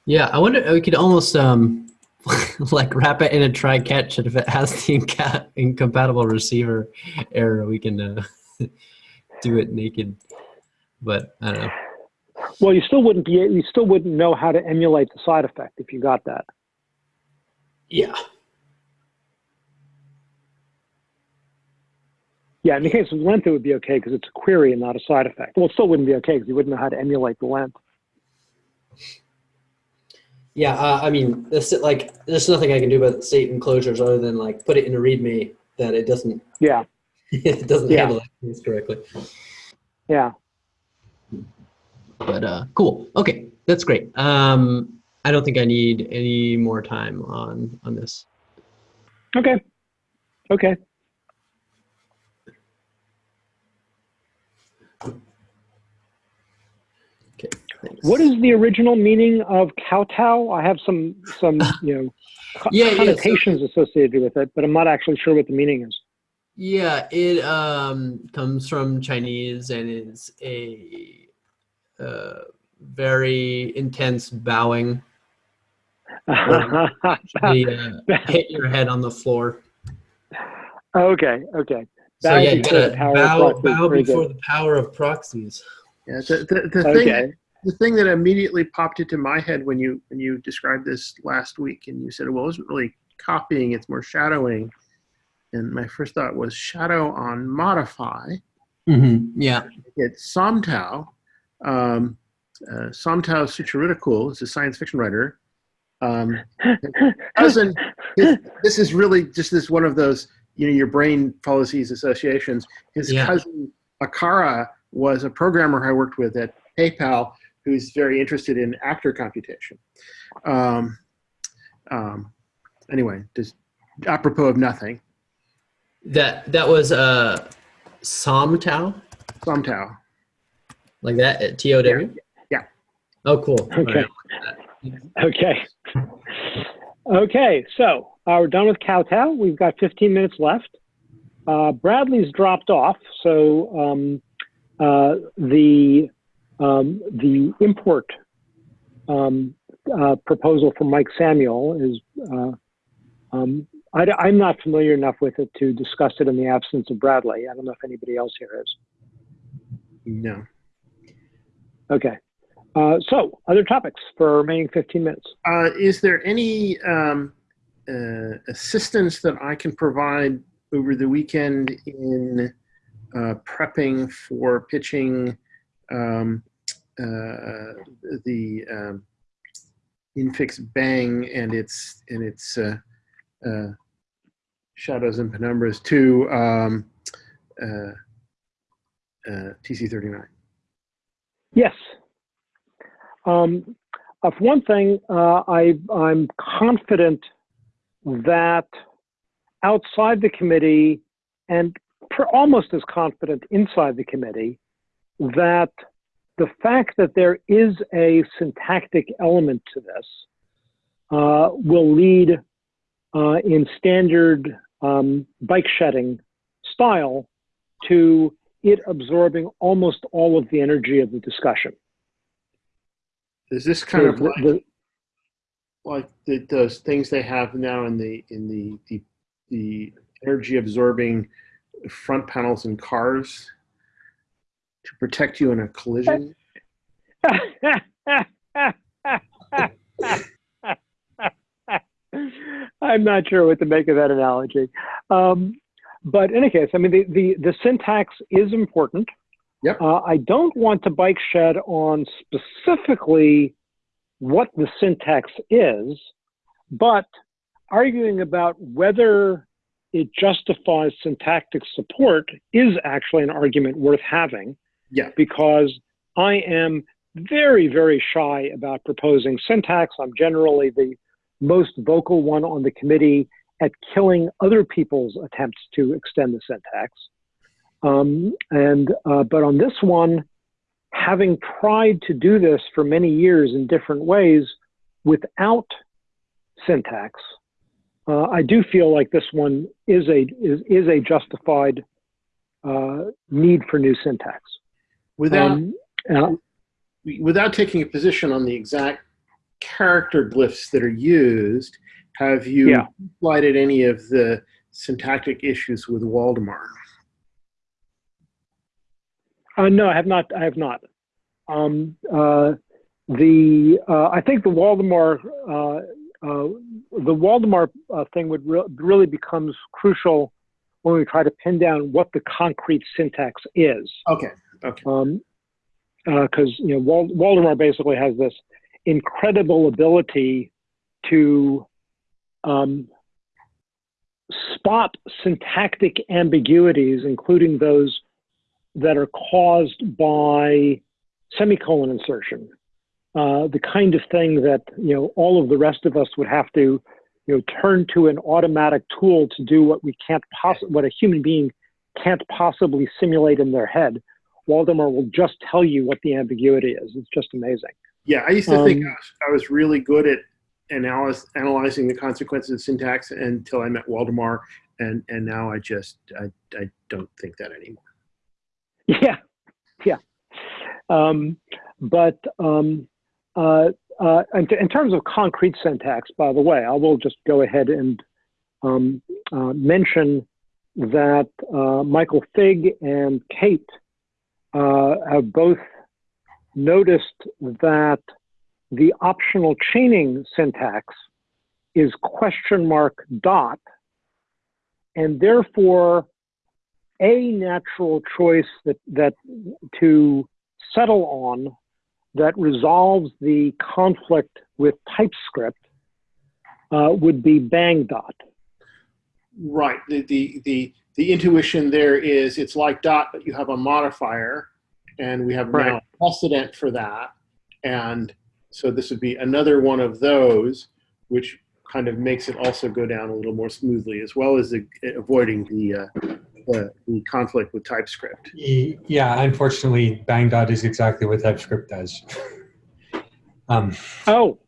Yeah, I wonder we could almost um like wrap it in a try catch, and if it has the inca- incompatible receiver error, we can uh, do it naked. But I don't know. Well, you still wouldn't be, you still wouldn't know how to emulate the side effect if you got that. Yeah. Yeah, in the case of length, it would be okay because it's a query and not a side effect. Well, it still wouldn't be okay because you wouldn't know how to emulate the length. Yeah, uh, I mean, this like there's nothing I can do about state enclosures other than like put it in a README that it doesn't Yeah, it doesn't Yeah. handle things correctly. yeah. But uh, cool. Okay, that's great. Um, I don't think I need any more time on on this. Okay, okay. Okay. Thanks. What is the original meaning of kowtow? I have some, some, you know, co- Yeah, yeah, so- connotations associated with it, but I'm not actually sure what the meaning is. Yeah, it um, comes from Chinese and is a uh, very intense bowing. Actually, uh, hit your head on the floor. okay, okay. So Bow yeah, you before the gotta power of bow, proxies. bow before good. the power of proxies. Yeah, the, the, the thing Okay. The thing that immediately popped into my head when you when you described this last week and you said well it wasn't really copying it's more shadowing and my first thought was shadow on modify Mm-hmm. Yeah. it's Somtow. Um, uh, Somtow Sucharitkul is a science fiction writer. Um, cousin, his, this is really just this one of those, you know, your brain follows these associations. His Yeah. cousin Akara was a programmer I worked with at PayPal who's very interested in actor computation. Um, um, anyway, just apropos of nothing, That that was uh, Somtow, Somtow. like that at T O W. Yeah. Oh, cool. Okay. right. Okay. Okay, so uh, we're done with kowtow. We've got 15 minutes left. Uh, Bradley's dropped off, so um, uh, the um, the import um, uh, proposal from Mike Samuel is. Uh, um, I, am not familiar enough with it to discuss it in the absence of Bradley. I don't know if anybody else here is. No. Okay. Uh, so, other topics for remaining 15 minutes. Uh, is there any um, uh, assistance that I can provide over the weekend in uh, prepping for pitching um, uh, the um, Infix Bang and its and its uh, uh, shadows and penumbras to um, uh, uh, TC39? Yes. Um, for one thing, uh, I, I'm confident that outside the committee, and almost as confident inside the committee, that the fact that there is a syntactic element to this uh, will lead uh, in standard um, bike shedding style to it absorbing almost all of the energy of the discussion. Is this kind of like the- like the, those things they have now in the in the the, the energy absorbing front panels in cars to protect you in a collision I'm not sure what to make of that analogy. Um, but in any case, I mean, the, the, the syntax is important. Yep. Uh, I don't want to bike shed on specifically what the syntax is, but arguing about whether it justifies syntactic support is actually an argument worth having. Yeah. Because I am very, very shy about proposing syntax. I'm generally the most vocal one on the committee at killing other people's attempts to extend the syntax. Um, and uh, but on this one, having tried to do this for many years in different ways without syntax, uh, I do feel like this one is a is, is a justified uh, need for new syntax. Without Um, uh, without taking a position on the exact character glyphs that are used, have you Yeah. any of the syntactic issues with Waldemar? Uh, no, I have not. I have not. Um, uh, the uh, I think the Waldemar uh, uh, the Waldemar uh, thing would re- really becomes crucial when we try to pin down what the concrete syntax is. Okay. Okay. Um, because you know Wal- Waldemar basically has this incredible ability to um, spot syntactic ambiguities, including those that are caused by semicolon insertion. Uh, the kind of thing that you know all of the rest of us would have to you know turn to an automatic tool to do what we can't possibly what a human being can't possibly simulate in their head. Waldemar will just tell you what the ambiguity is. It's just amazing. Yeah, I used to think Um, I was, I was really good at analyze, analyzing the consequences of syntax until I met Waldemar, and and now I just I, I don't think that anymore. Yeah, yeah. Um, but um, uh, uh, in, in terms of concrete syntax, by the way, I will just go ahead and um, uh, mention that uh, Michael Fig and Kate uh, have both noticed that the optional chaining syntax is question mark dot, and therefore a natural choice that, that to settle on that resolves the conflict with TypeScript uh, would be bang dot. Right. The, the the the intuition there is it's like dot, but you have a modifier, and we have now precedent for that, and so this would be another one of those, which kind of makes it also go down a little more smoothly, as well as the, avoiding the, uh, the the conflict with TypeScript. Yeah, unfortunately, bang dot is exactly what TypeScript does. um, Oh,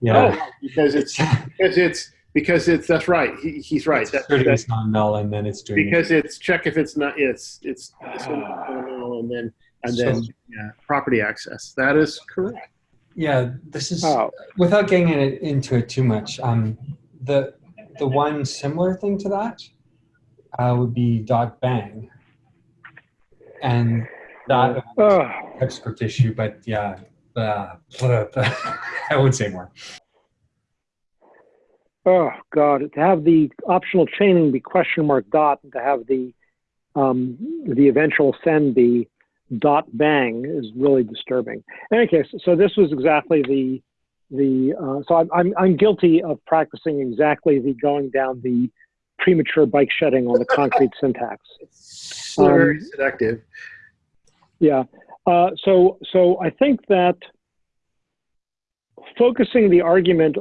yeah, Oh, because it's because it's because it's that's right. He, he's right. It's That, that- it's not null, and then it's doing it. because it's check if it's not it's it's null and then and then yeah, property access. That is correct. Yeah, this is oh, without getting it, into it too much. Um, the the one similar thing to that uh, would be dot bang, and that oh. TypeScript issue. But yeah, uh, I won't say more. Oh God! To have the optional chaining be question mark dot, and to have the um, the eventual send be dot bang is really disturbing. In any case, so this was exactly the the. Uh, so I'm, I'm I'm guilty of practicing exactly the going down the premature bike shedding on the concrete syntax. So very Um, seductive. Yeah. Uh, so so I think that focusing the argument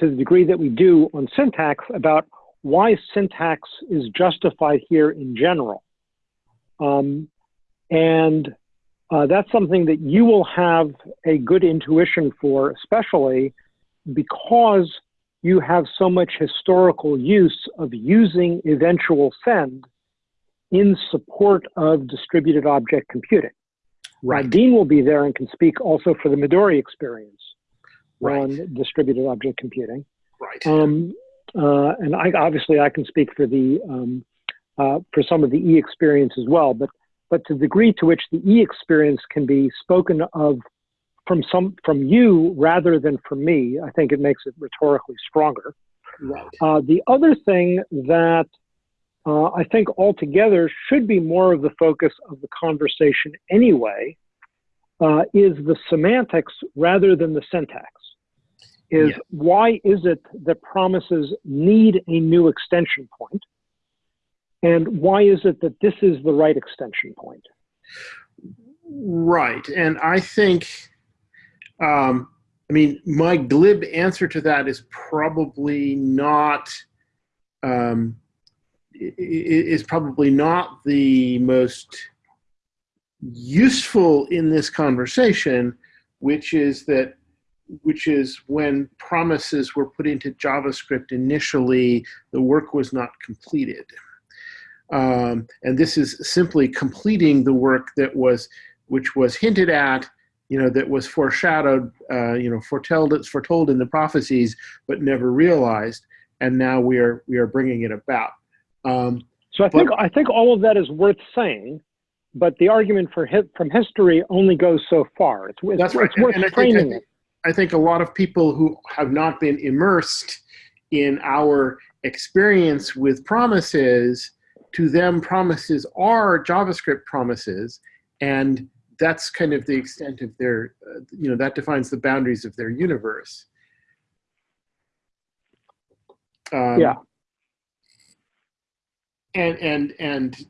to the degree that we do on syntax about why syntax is justified here in general, um, and uh, that's something that you will have a good intuition for, especially because you have so much historical use of using eventual send in support of distributed object computing. Right. Dean will be there and can speak also for the Midori experience Right. on distributed object computing. Right. Um, uh, and I, obviously, I can speak for the um, uh, for some of the E experience as well. But but to the degree to which the E experience can be spoken of from some from you rather than from me, I think it makes it rhetorically stronger. right. Uh, the other thing that uh, I think altogether should be more of the focus of the conversation anyway, uh, is the semantics rather than the syntax. Is Yeah. why is it that promises need a new extension point? And why is it that this is the right extension point? Right. And I think, um, I mean, my glib answer to that is probably not, um, is probably not the most useful in this conversation, which is that, which is when promises were put into JavaScript initially, the work was not completed. Um, and this is simply completing the work that was which was hinted at, you know, that was foreshadowed, uh, you know, foretold, it's foretold in the prophecies, but never realized. And now we are we are bringing it about. Um, So I think I think all of that is worth saying, but the argument for from history only goes so far. It's, it's, That's right. it's worth And I think- I think-. I think a lot of people who have not been immersed in our experience with promises, to them, promises are JavaScript promises, and that's kind of the extent of their, uh, you know, that defines the boundaries of their universe. Um, Yeah. and and and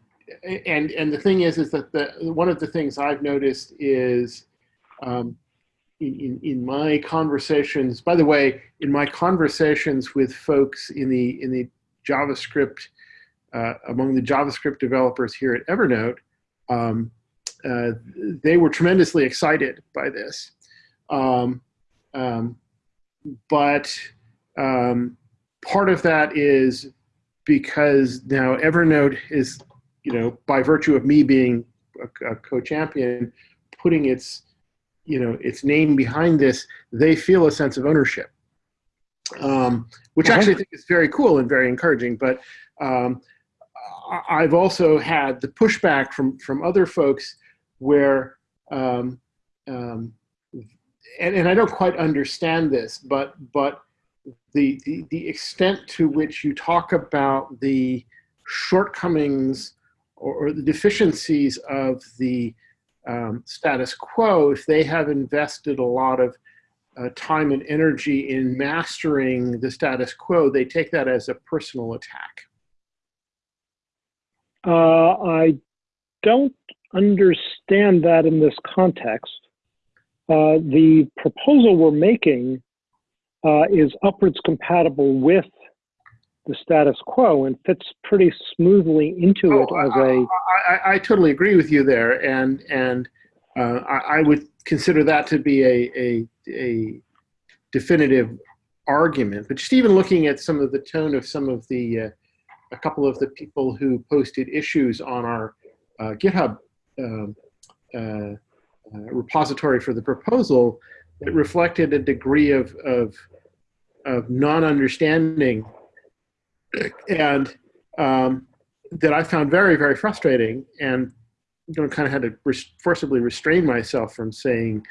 and and the thing is is that the one of the things I've noticed is um, in, in my conversations. By the way, in my conversations with folks in the in the JavaScript uh, among the JavaScript developers here at Evernote, um, uh, they were tremendously excited by this. Um, um, but um, part of that is because now Evernote is, you know, by virtue of me being a, a co-champion, putting its, you know, its name behind this, they feel a sense of ownership, um, which Uh-huh. actually I think is very cool and very encouraging. But um, I- I've also had the pushback from from other folks where, um, um, and, and I don't quite understand this, but but the, the the extent to which you talk about the shortcomings or, or the deficiencies of the um, status quo, if they have invested a lot of uh, time and energy in mastering the status quo, they take that as a personal attack. Uh, I don't understand that in this context. Uh, the proposal we're making uh, is upwards compatible with the status quo and fits pretty smoothly into Oh, it as a I, I, I totally agree with you there, and and uh, I, I would consider that to be a, a a definitive argument. But just even looking at some of the tone of some of the uh, a couple of the people who posted issues on our uh, GitHub um, uh, uh, repository for the proposal, it reflected a degree of of of non-understanding and um, that I found very, very frustrating, and you know, kind of had to res- forcibly restrain myself from saying,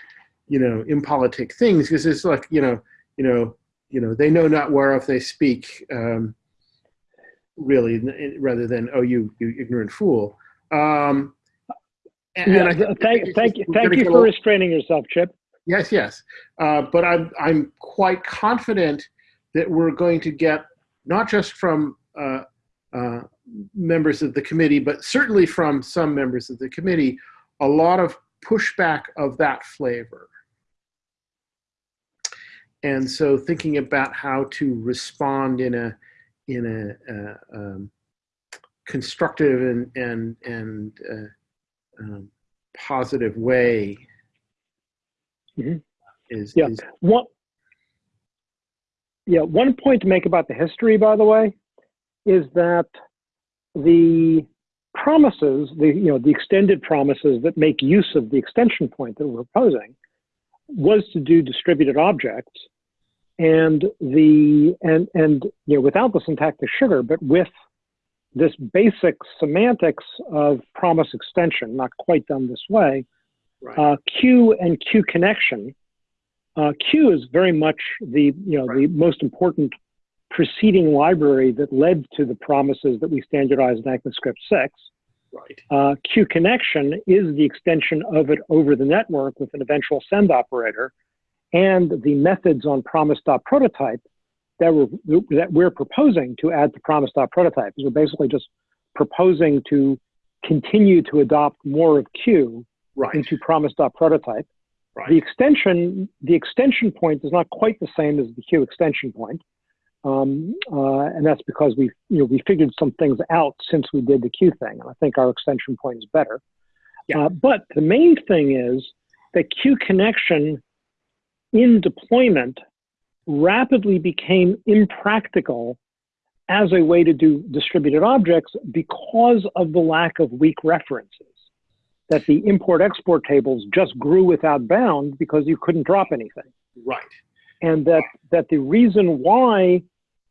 you know, impolitic things because it's like, you know, you know, you know, they know not whereof they speak, um, really, n- rather than oh, you, you ignorant fool. Um, and, yeah, and thank, thank you thank you for little- restraining yourself chip Yes, yes. Uh, but I'm, I'm quite confident that we're going to get, not just from uh, uh, members of the committee, but certainly from some members of the committee, a lot of pushback of that flavor. And so thinking about how to respond in a, in a uh, um, constructive and, and, and uh, um, positive way Mhm. is, Yeah. is One, yeah, one point to make about the history, by the way, is that the promises, the you know the extended promises that make use of the extension point that we're proposing, was to do distributed objects, and the and and you know without the syntactic sugar, but with this basic semantics of promise extension, not quite done this way, right. uh, Q and Q connection. Uh, Q is very much the you know the most important preceding library that led to the promises that we standardized in ECMAScript 6. Right. Uh, Q connection is the extension of it over the network with an eventual send operator, and the methods on promise.prototype that we're, that we're proposing to add to promise.prototype is we're basically just proposing to continue to adopt more of Q Right. into promise.prototype. Right. The extension, the extension point is not quite the same as the Q extension point. Um, uh, and that's because we, you know, we figured some things out since we did the Q thing. And I think our extension point is better. Yeah. Uh, but the main thing is that Q connection in deployment rapidly became impractical as a way to do distributed objects because of the lack of weak references. That the import export tables just grew without bound because you couldn't drop anything Right. and that that the reason why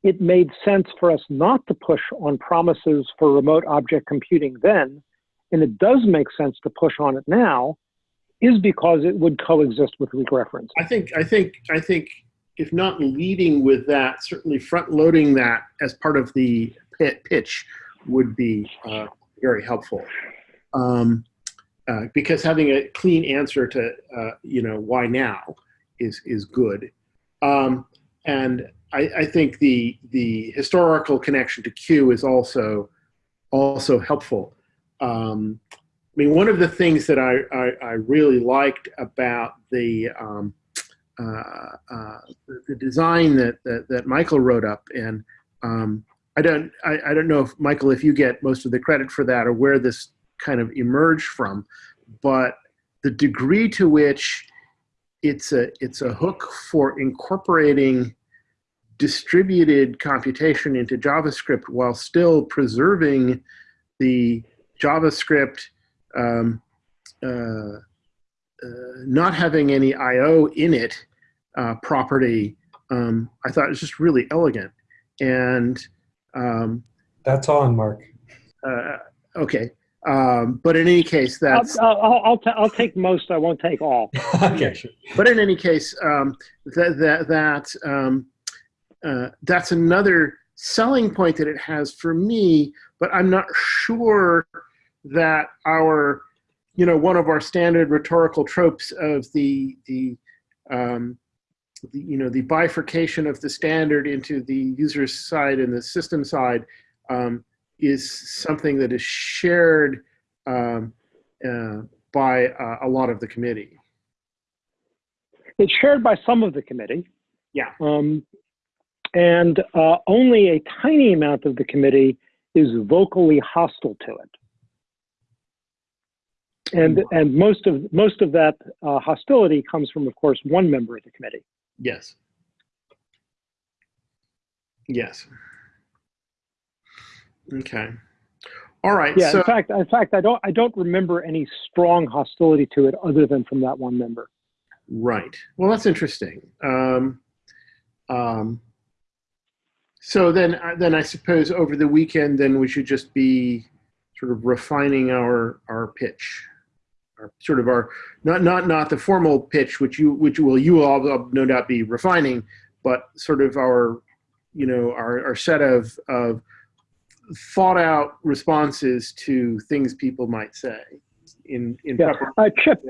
it made sense for us not to push on promises for remote object computing then, and it does make sense to push on it now, is because it would coexist with weak reference. I think I think I think if not leading with that, certainly front loading that as part of the pitch would be uh, very helpful. Um, uh, because having a clean answer to uh, you know why now is is good. Um, and I, I think the the historical connection to Q is also also helpful. Um, I mean, one of the things that I, I, I really liked about the um, uh, uh, the, design that, that that Michael wrote up, and um, I don't I, I don't know if Michael if you get most of the credit for that or where this kind of emerge from, but the degree to which it's a it's a hook for incorporating distributed computation into JavaScript while still preserving the JavaScript um, uh, uh, not having any I/O in it uh, property. Um, I thought it was just really elegant, and um, That's on, Mark. uh, okay. Um, but in any case, I'll, that's I'll, I'll, I'll, ta- I'll take most, I won't take all. okay, sure. but in any case, um, that that that um, uh, that's another selling point that it has for me. But I'm not sure that our, you know, one of our standard rhetorical tropes of the the, um, the you know the bifurcation of the standard into the user side and the system side um, is something that is shared um, uh, by uh, a lot of the committee. It's shared by some of the committee. Yeah. Um, and uh, only a tiny amount of the committee is vocally hostile to it. And, and most of most of that uh, hostility comes from, of course, one member of the committee. Yes. Yes. Okay. All right. Yeah. so in fact, in fact, I don't I don't remember any strong hostility to it other than from that one member. right. Well, that's interesting. Um, um, so then, uh, then I suppose over the weekend, then we should just be sort of refining our our pitch, our sort of our not not not the formal pitch, which you which will you will all no doubt be refining, but sort of our you know our our set of of thought out responses to things people might say in in Yeah. Uh, Chip,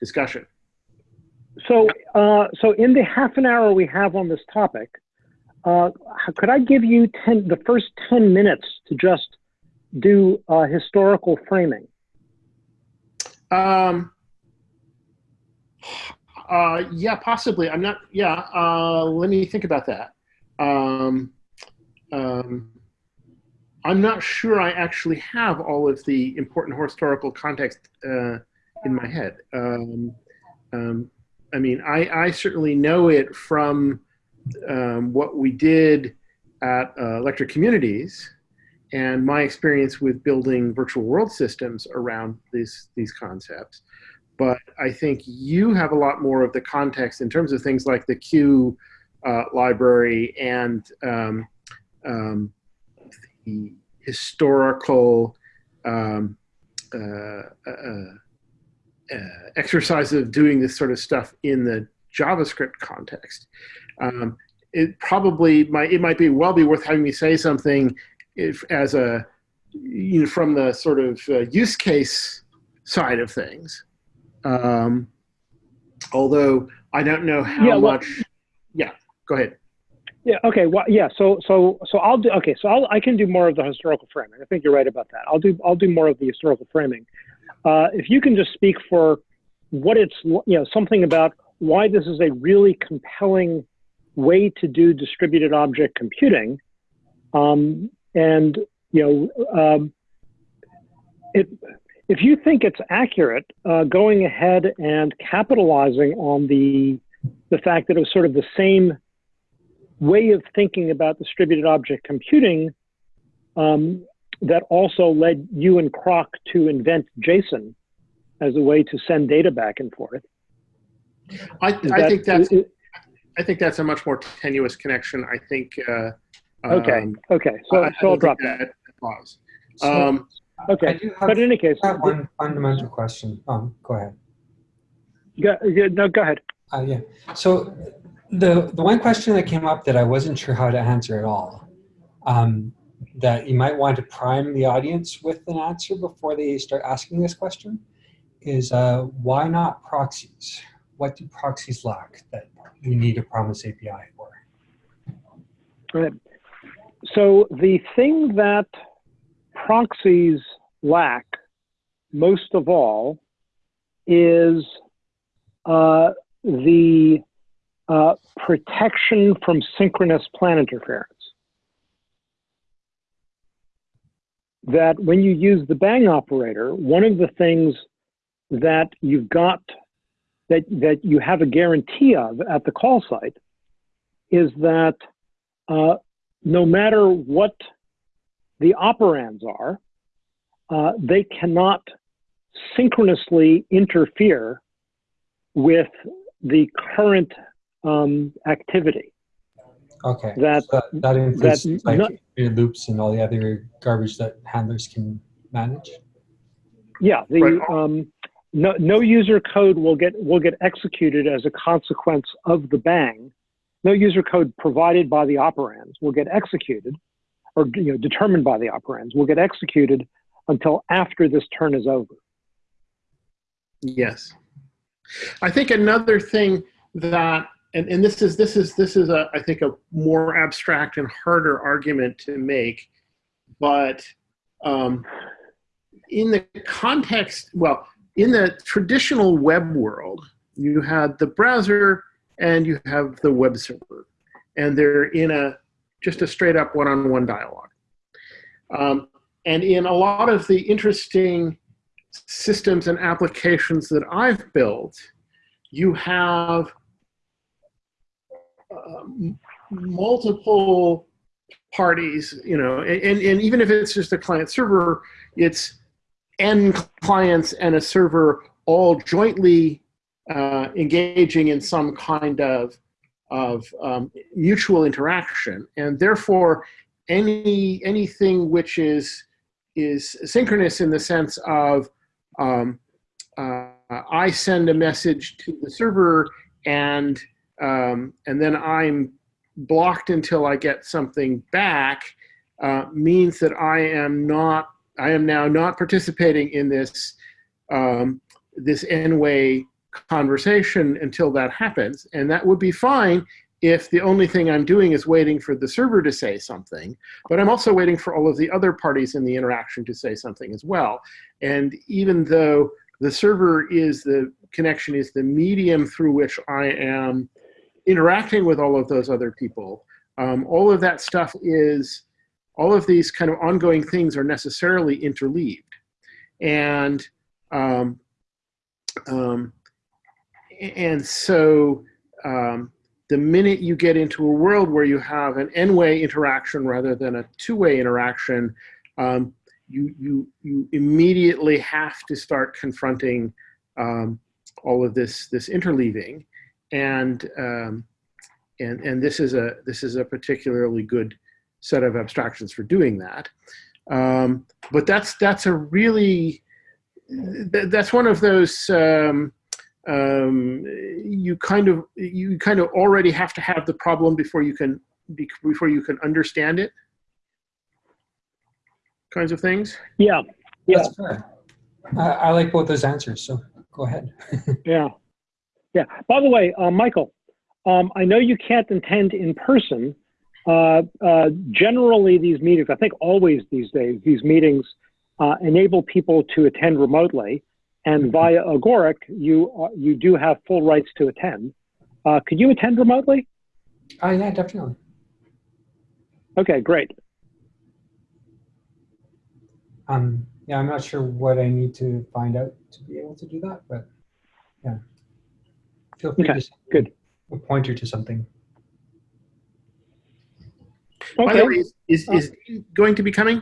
discussion. So, uh, so in the half an hour we have on this topic, uh, could I give you ten, the first 10 minutes to just do uh, historical framing? Um, uh, yeah, possibly. I'm not. Yeah. Uh, let me think about that. Um, um, I'm not sure I actually have all of the important historical context uh, in my head. Um, um, I mean, I, I certainly know it from um, what we did at uh, Electric Communities and my experience with building virtual world systems around these these concepts. But I think you have a lot more of the context in terms of things like the Q uh, library and um, um, the historical um, uh, uh, uh, exercise of doing this sort of stuff in the JavaScript context. Um, it probably might it might be well be worth having me say something if as a you know from the sort of uh, use case side of things. Um, although I don't know how Yeah, well- much. Yeah, go ahead. Yeah. Okay. Well, yeah. So, so, so I'll do. Okay. So I'll, I can do more of the historical framing. I think you're right about that. I'll do. I'll do more of the historical framing. Uh, if you can just speak for what it's, you know, something about why this is a really compelling way to do distributed object computing, um, and you know, um, it. If you think it's accurate, uh, going ahead and capitalizing on the the fact that it was sort of the same way of thinking about distributed object computing um, that also led you and Crock to invent JSON as a way to send data back and forth. I, Is I think that's i- I think that's a much more tenuous connection. I think. Uh, okay. um, Okay. So, I- I so I'll drop that. that applies. So Um, I Okay. do have, But in any case, I have one fundamental question. Um, go ahead. go, yeah, no, go ahead. Uh, yeah. So the the one question that came up that I wasn't sure how to answer at all, um, that you might want to prime the audience with an answer before they start asking this question, is uh, why not proxies? What do proxies lack that we need a Promise API for? Right. So the thing that proxies lack most of all is uh, the uh, protection from synchronous plan interference. That when you use the bang operator, one of the things that you've got that, that you have a guarantee of at the call site is that uh, no matter what the operands are, uh, they cannot synchronously interfere with the current um, activity. Okay. That So that, that includes that like not- loops and all the other garbage that handlers can manage. yeah, the Right. um, no, no user code will get will get executed as a consequence of the bang. No user code provided by the operands will get executed, or you know determined by the operands will get executed until after this turn is over. Yes. I think another thing that and, and this is this is this is a I think a more abstract and harder argument to make, but um, in the context, well, in the traditional web world, you had the browser and you have the web server, and they're in a just a straight up one-on-one dialogue. Um, and in a lot of the interesting systems and applications that I've built, you have um, multiple parties, you know, and, and even if it's just a client server, it's n clients and a server all jointly uh, engaging in some kind of of um, mutual interaction, and therefore any anything which is is synchronous in the sense of um, uh, I send a message to the server and um, and then I'm blocked until I get something back uh, means that I am not I am now not participating in this um, this n-way conversation until that happens. And that would be fine if the only thing I'm doing is waiting for the server to say something but I'm also waiting for all of the other parties in the interaction to say something as well. And even though the server is the connection is the medium through which I am interacting with all of those other people. Um, all of that stuff is, all of these kind of ongoing things are necessarily interleaved. And, um, um, and so um, the minute you get into a world where you have an n-way interaction rather than a two-way interaction, um, you, you, you immediately have to start confronting um, all of this, this interleaving. And, um, and, and this, is a, this is a particularly good set of abstractions for doing that. Um, but that's, that's a really, th- that's one of those um, um, you kind of you kind of already have to have the problem before you can be, before you can understand it. Kinds of things. Yeah, yeah, That's fair. I, I like both those answers, so go ahead. yeah, yeah. By the way, uh, Michael, um, I know you can't attend in person. Uh, uh, generally, these meetings, I think always these days, these meetings uh, enable people to attend remotely, and via Agoric, you uh, you do have full rights to attend. Uh, could you attend remotely? Oh, yeah, definitely. Okay, great. Um, yeah, I'm not sure what I need to find out to be able to do that, but yeah. Feel free Okay, to good. a pointer to something. By the way, is, is, is um, Dean going to be coming?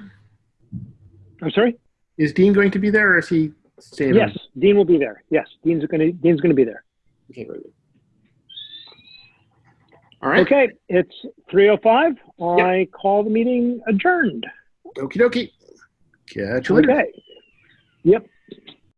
I'm sorry. Is Dean going to be there, or is he staying? Yes, Dean will be there. Yes, Dean's going to Dean's going to be there. Okay, very good. All right. Okay, it's 3:05. I call the meeting adjourned. Okie dokie. Catch you later. Okay. Yep.